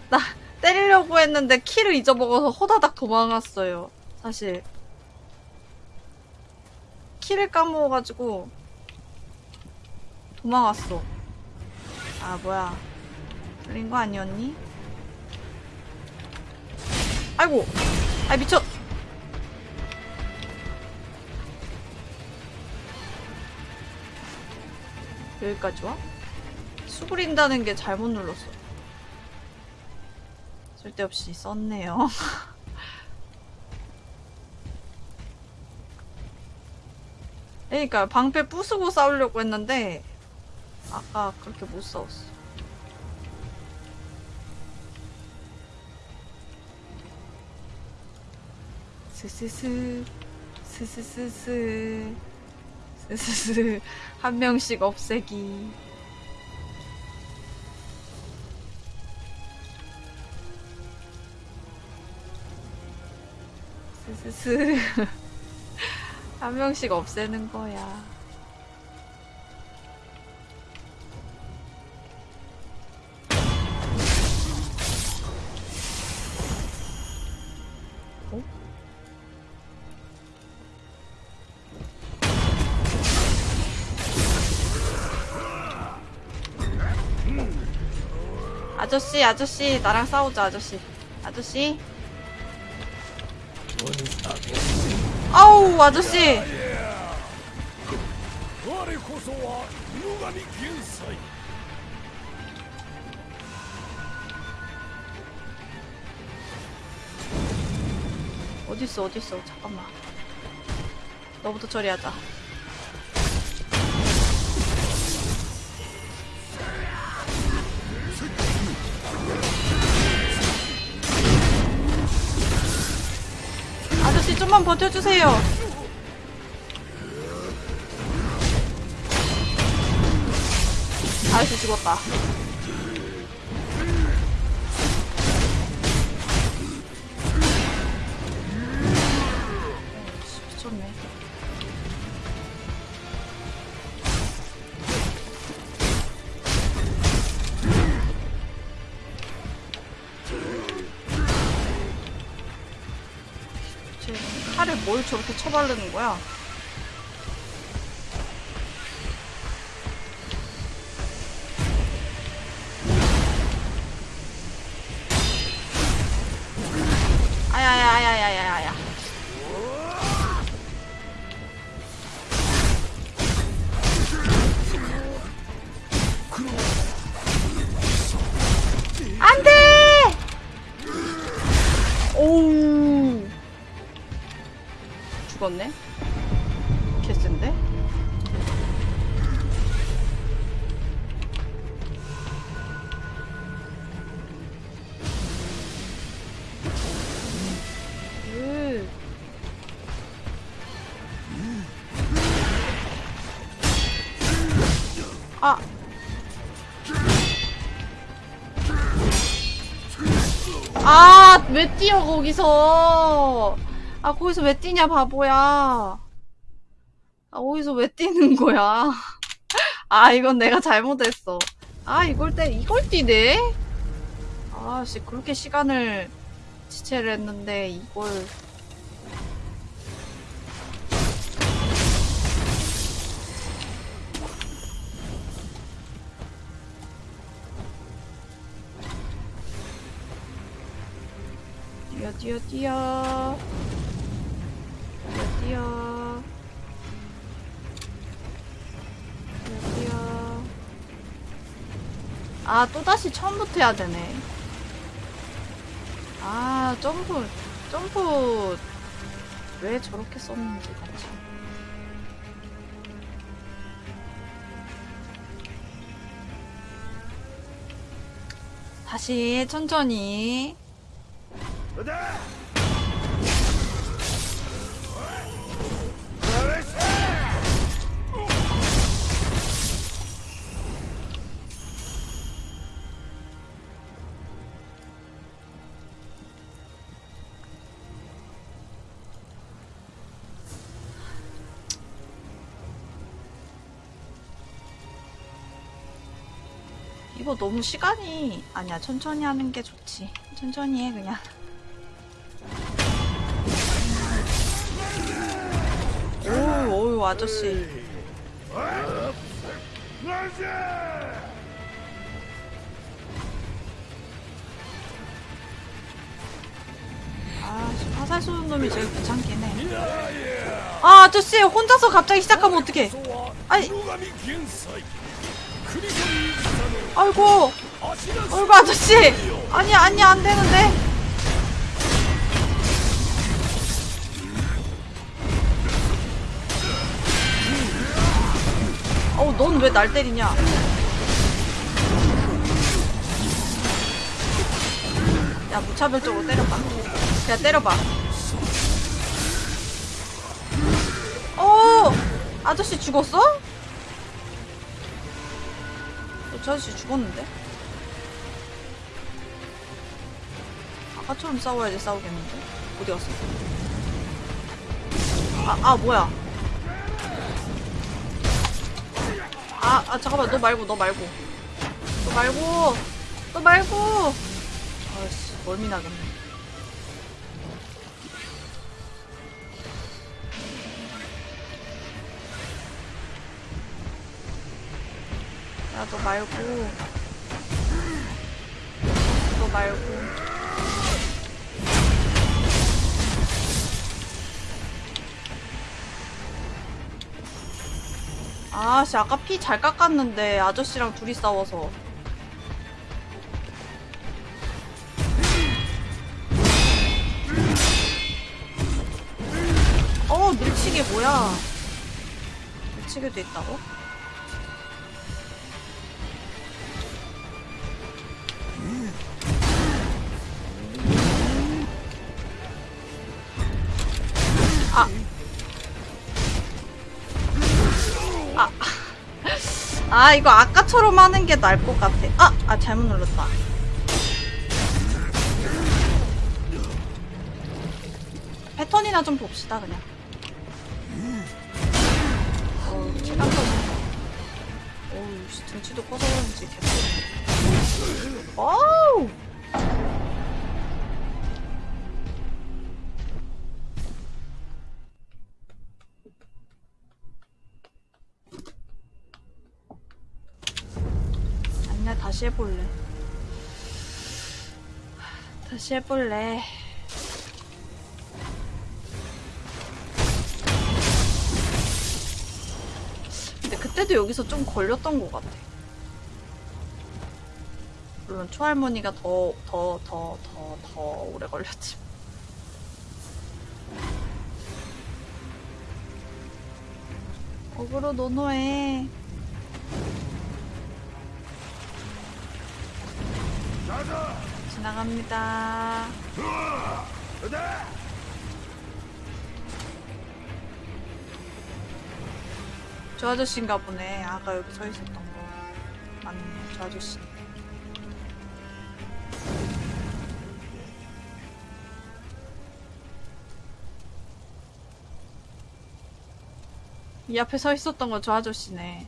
나 때리려고 했는데 키를 잊어먹어서 호다닥 도망갔어요 사실. 키를 까먹어가지고 도망갔어. 아 뭐야. 틀린 거 아니었니? 아이고. 아 미쳤 여기까지 와? 수그린다는 게 잘못 눌렀어. 쓸데없이 썼네요. 그러니까 방패 부수고 싸우려고 했는데 아까 그렇게 못 싸웠어. 스스스 스스스스 스스스 한 명씩 없애기. 스스스 한 명씩 없애는 거야. 아저씨 아저씨 나랑 싸우자 아저씨. 아저씨. 아우 아저씨. 어딨어 어딨어. 잠깐만. 너부터 처리하자. 좀만 버텨주세요. 아저씨 죽었다. 저렇게 쳐바르는 거야? 왜 뛰어, 거기서. 아, 거기서 왜 뛰냐, 바보야. 아, 거기서 왜 뛰는 거야. 아, 이건 내가 잘못했어. 아, 이걸 때, 이걸 뛰네? 아, 씨, 그렇게 시간을 지체를 했는데, 이걸. 뛰어, 뛰어, 뛰어. 뛰어, 뛰어. 뛰어, 뛰어. 아, 또다시 처음부터 해야 되네. 아, 점프, 점프. 왜 저렇게 썼는지, 참. 다시 천천히. 이거 너무 시간이 아니야 천천히 하는 게 좋지. 천천히 해 그냥. 오우 아저씨. 아 화살 쏘는 놈이 제일 귀찮긴 해아 아저씨 혼자서 갑자기 시작하면 어떡해. 아니 아이고. 아이고 아저씨. 아니 아니 안 되는데 왜 날 때리냐 야 무차별적으로 때려봐 야 때려봐 어 아저씨 죽었어? 어, 저 아저씨 죽었는데? 아까처럼 싸워야지 싸우겠는데? 어디 갔어? 아, 아, 뭐야. 아, 아, 잠깐만, 너 말고, 너 말고. 너 말고, 너 말고! 아이씨, 멀미 나겠네. 야, 너 말고. 아씨, 아까 피 잘 깎았는데, 아저씨랑 둘이 싸워서. 어, 밀치기 뭐야. 밀치기도 있다고? 아. 아, 이거 아까처럼 하는 게 나을 것 같아. 아! 아, 잘못 눌렀다. 패턴이나 좀 봅시다, 그냥. 체감 터지 어우, 씨, 등치도 커서 그런지 개쎄. 어우! 다시 해볼래. 다시 해볼래. 근데 그때도 여기서 좀 걸렸던 것 같아. 물론 초할머니가 더, 더, 더, 더, 더 오래 걸렸지. 거꾸로 노노해. 지나갑니다. 저 아저씨인가 보네. 아까 여기 서 있었던 거. 맞네, 저 아저씨. 이 앞에 서 있었던 건 저 아저씨네.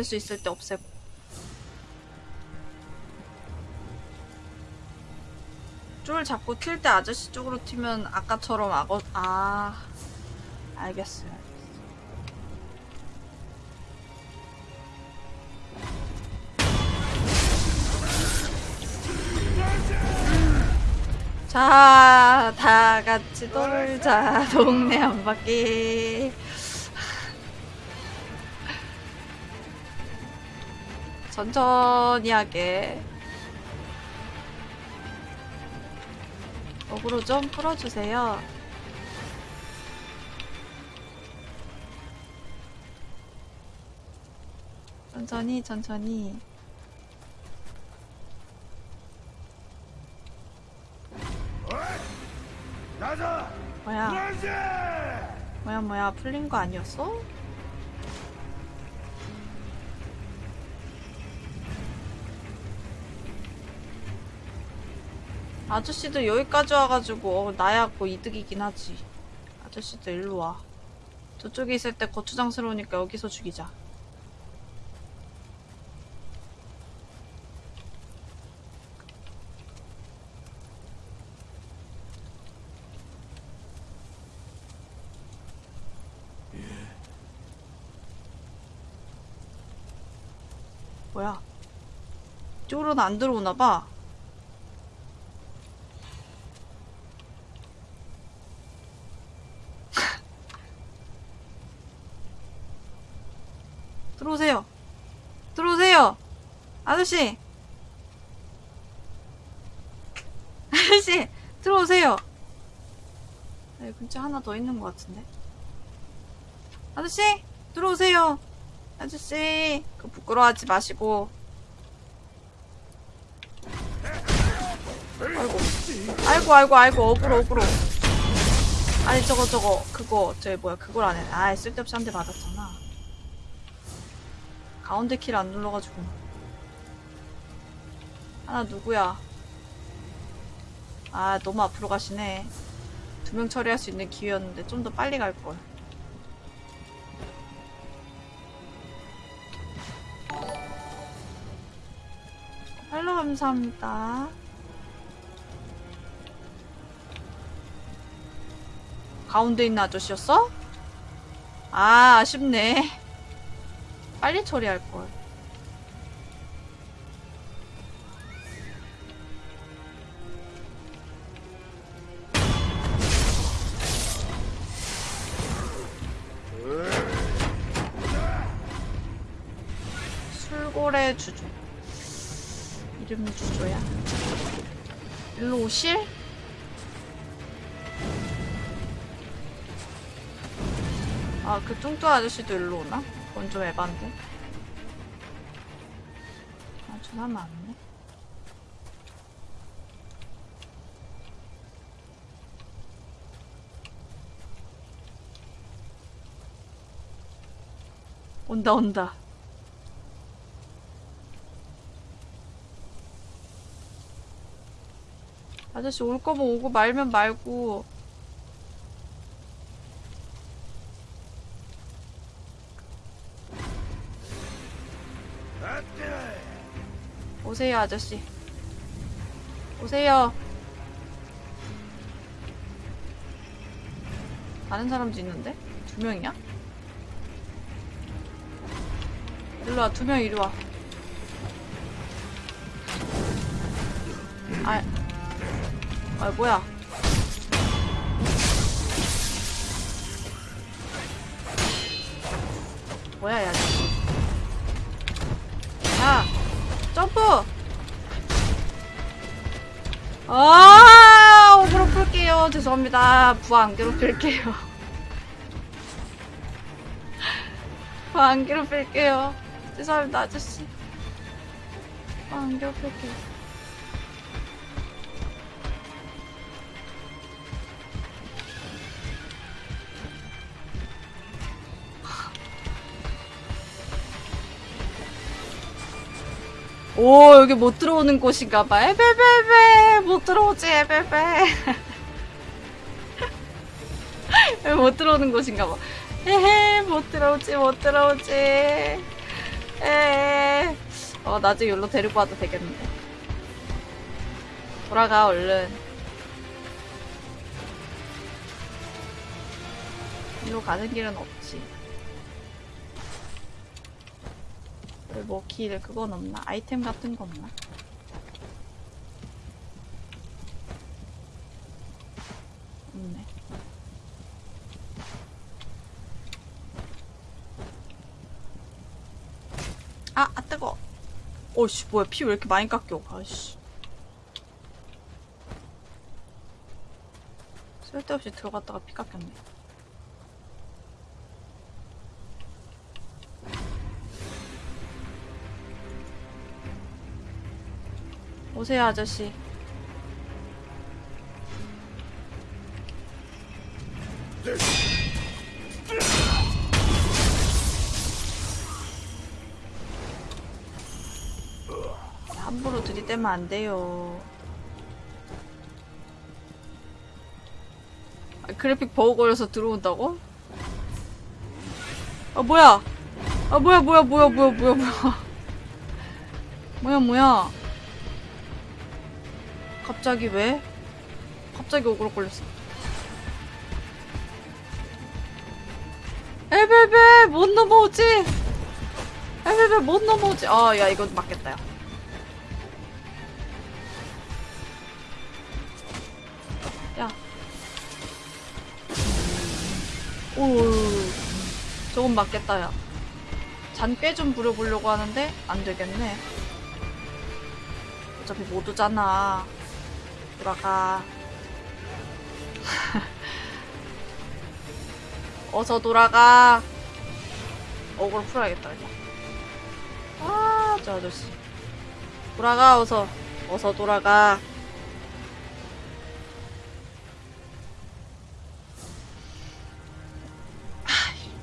없앨 수 있을 때 없애고. 쫄 잡고 튈때 아저씨 쪽으로 튀면 아까처럼 악어, 아. 알겠어요. 자, 다 같이 놀자. 동네 한 바퀴. 천천히 하게. 어그로 좀 풀어주세요. 천천히, 천천히. 뭐야? 뭐야 뭐야 풀린 거 아니었어? 아저씨도 여기까지 와가지고 어, 나야 뭐 이득이긴 하지. 아저씨도 일로 와. 저쪽에 있을 때 거추장스러우니까 여기서 죽이자. 뭐야? 이쪽으로는 안 들어오나봐 들어오세요. 들어오세요. 아저씨. 아저씨, 들어오세요. 여기 근처 하나 더 있는 것 같은데. 아저씨, 들어오세요. 아저씨, 그 부끄러워하지 마시고. 아이고, 아이고, 아이고, 아이고, 어그로, 어그로. 아니, 저거, 저거, 그거, 저기 뭐야, 그걸 안 해. 아, 쓸데없이 한 대 맞았잖아. 가운데 킬안 눌러가지고. 하나 누구야? 아 너무 앞으로 가시네. 두 명 처리할 수 있는 기회였는데 좀 더 빨리 갈걸. 팔로 감사합니다. 가운데 있는 아저씨였어? 아 아쉽네 빨리 처리할 걸. 술고래 주조. 이름 주조야. 일로 오실? 아, 그 뚱뚱 아저씨도 일로 오나? 그건 좀 에반데. 아, 저 사람 많네. 온다, 온다. 아저씨 올 거면 오고 말면 말고. 오세요, 아저씨. 오세요. 다른 사람도 있는데? 두 명이야? 일로 와, 두 명 이리 와. 아, 아, 뭐야. 뭐야. 야! 점프! 아, 오그로 풀게요. 죄송합니다. 부하 안 괴롭힐게요. 부하 안 괴롭힐게요. 죄송합니다, 아저씨. 부하 안 괴롭힐게요. 오 여기 못 들어오는 곳인가봐. 에베베베 못 들어오지 에베베. 못 들어오는 곳인가봐. 에헤 못 들어오지 못 들어오지. 에어 나중에 여기로 데리고 와도 되겠는데. 돌아가 얼른. 이리로 가는 길은 없지 뭐 길 그건 없나? 아이템 같은 거 없나? 없네. 아, 아 뜨거. 어씨 뭐야 피 왜 이렇게 많이 깎여? 아씨. 쓸데없이 들어갔다가 피 깎였네. 오세요 아저씨. 함부로 들이대면 안 돼요. 아, 그래픽 버거려서 들어온다고? 아 뭐야? 아 뭐야 뭐야 뭐야 뭐야 뭐야 뭐야. 뭐야 뭐야? 갑자기 왜? 갑자기 오그로 걸렸어. 에베베 못 넘어오지? 에베베 못 넘어오지? 아 야 이거 맞겠다 야. 야. 오, 저건 맞겠다, 야. 잔꾀 좀 부려보려고 하는데, 안 되겠네. 어차피 못 오잖아. 돌아가. 어서 돌아가. 어그로 풀어야겠다, 그냥. 아, 저 아저씨. 돌아가, 어서. 어서 돌아가.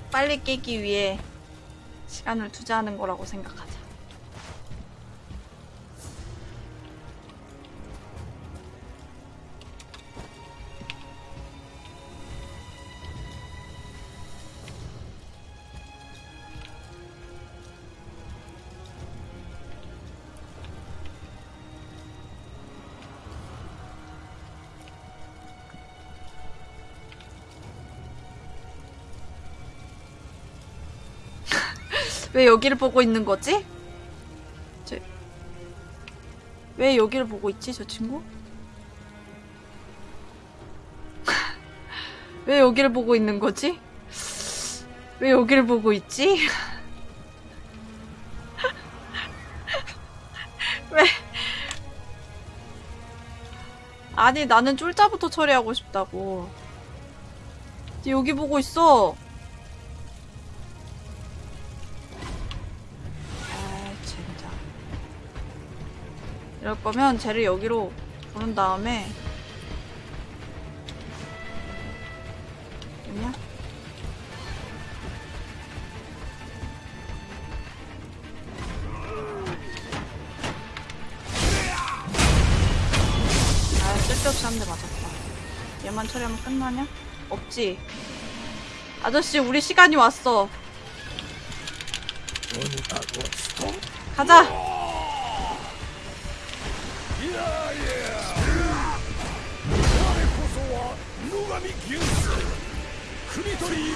빨리 깨기 위해 시간을 투자하는 거라고 생각하자. 왜 여기를 보고 있는 거지? 저... 왜 여기를 보고 있지, 저 친구? 왜 여기를 보고 있는 거지? 왜 여기를 보고 있지? 왜? 아니, 나는 쫄자부터 처리하고 싶다고. 여기 보고 있어. 이럴 거면 쟤를 여기로 부른 다음에 됐냐? 아 쓸데없이 한 대 맞았다 얘만 처리하면 끝나냐? 없지 아저씨 우리 시간이 왔어 가자. トリー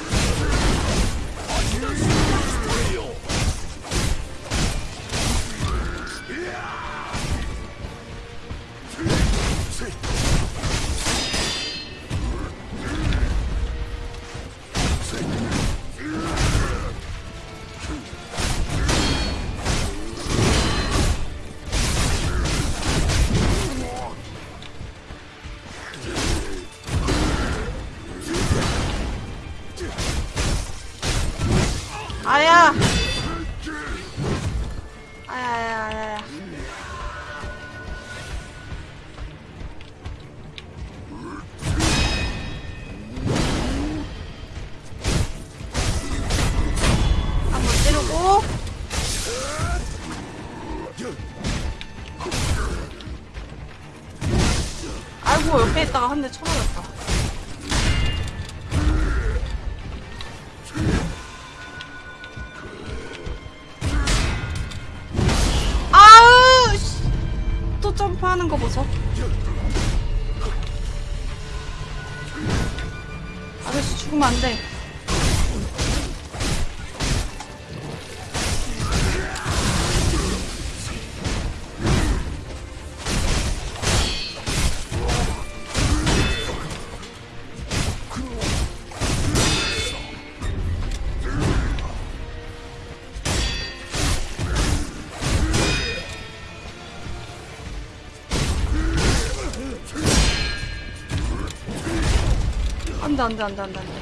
안 돼, 안 돼, 안 돼, 안 돼, 안 돼.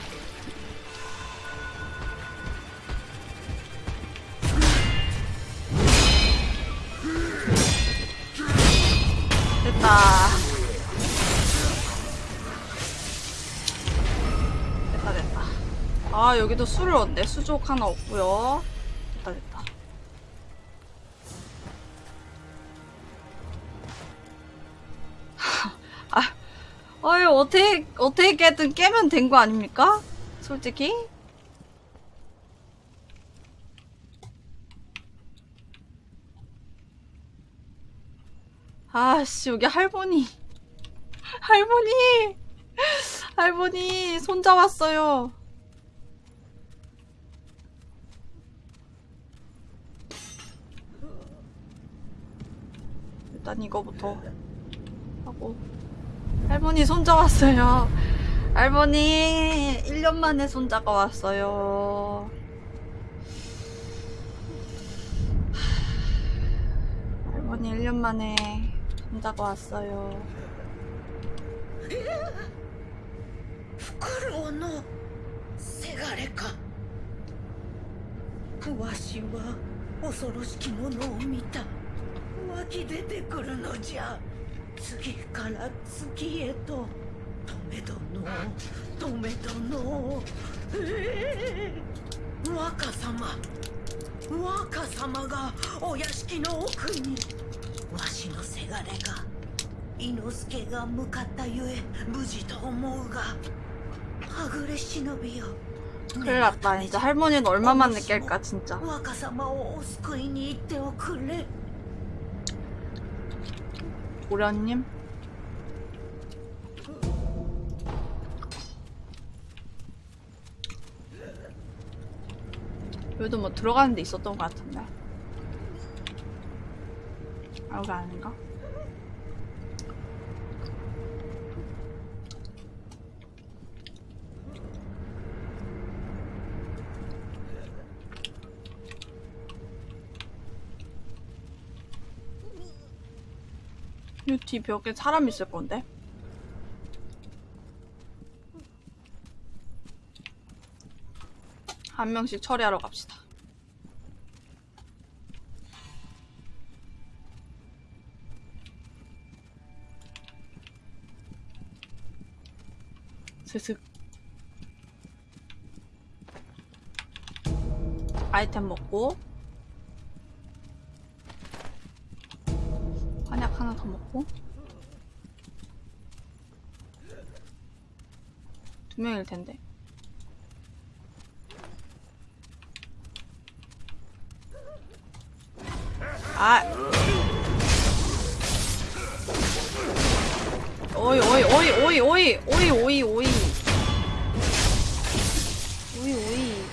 됐다. 됐다, 됐다. 아, 여기도 술을 얻네. 수족 하나 없고요 어떻게 어떻게든 깨면 된 거 아닙니까? 솔직히? 아씨 여기 할머니. 할머니! 할머니 손자 왔어요. 일단 이거부터 하고 할머니 손자 왔어요 할머니 1년 만에 손자가 왔어요 할머니 1년 만에 손자가 왔어요 フクロウのせがれかわしは恐ろしきものを見た湧き出てくるのじゃ 次から次へと止め殿止め殿ええ若様若様がお屋敷の奥にわしのせがれが伊之助が向かったゆえ無事と思うがはぐれ忍びよ 큰일 났다 진짜 할머니는 얼마만 느낄까 진짜 고려님? 여기도 뭐 들어가는 데 있었던 것 같은데? 아, 여기 아닌가? 이뒤 벽에 사람 있을 건데? 한 명씩 처리하러 갑시다. 스슥. 아이템 먹고 한약 하나 더 먹고. 두 명일 텐데. 아. 오이 오이 오이 오이 오이 오이 오이 오이. 오이 오이.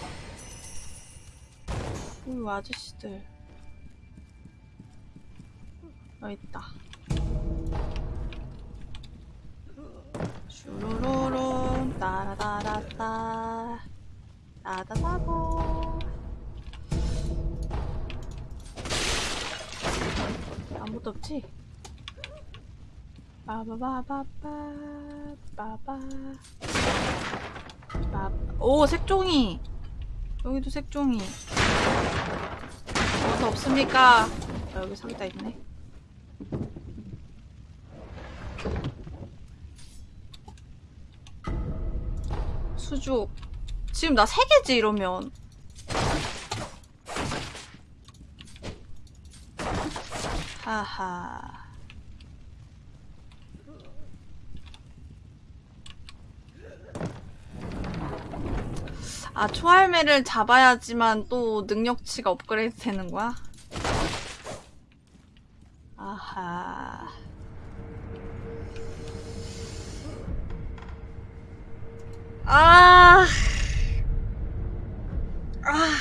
오이 아저씨들 여기 있다. 슈루루룬 따라다라따 따다다고 아무것도 없지? 빠바바바바 빠바. 빠- 오 색종이! 여기도 색종이. 뭐도 없습니까? 아, 여기 상자 있네 수juk 지금 나세 개지 이러면. 하하. 아 초할매를 잡아야지만 또 능력치가 업그레이드 되는 거야? 아하 아, 아,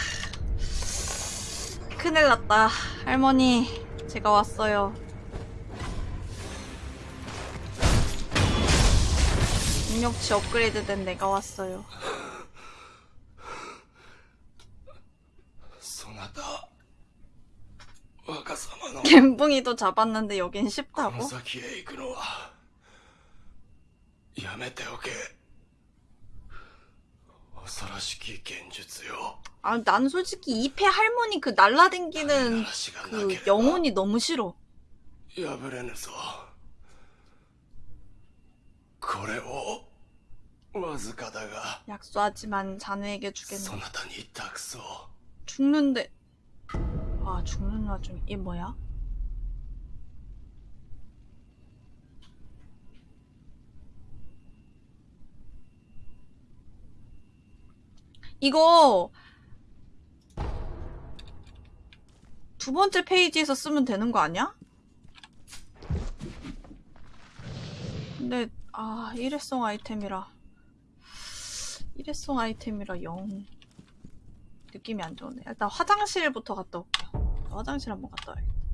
큰일 났다. 할머니, 제가 왔어요. 능력치 업그레이드 된 내가 왔어요. 갬붕이도 잡았는데 여긴 쉽다고? 아, 난 솔직히 이패 할머니 그 날라댕기는 그 영혼이 너무 싫어. 약소하지만 자네에게 주겠네. 죽는데. 아 죽는 와중에 얘 뭐야? 이거 두 번째 페이지에서 쓰면 되는 거 아니야? 근데 아 일회성 아이템이라 일회성 아이템이라 영 느낌이 안 좋네. 일단 화장실부터 갔다 올게요. 화장실 한번 갔다 와야겠다.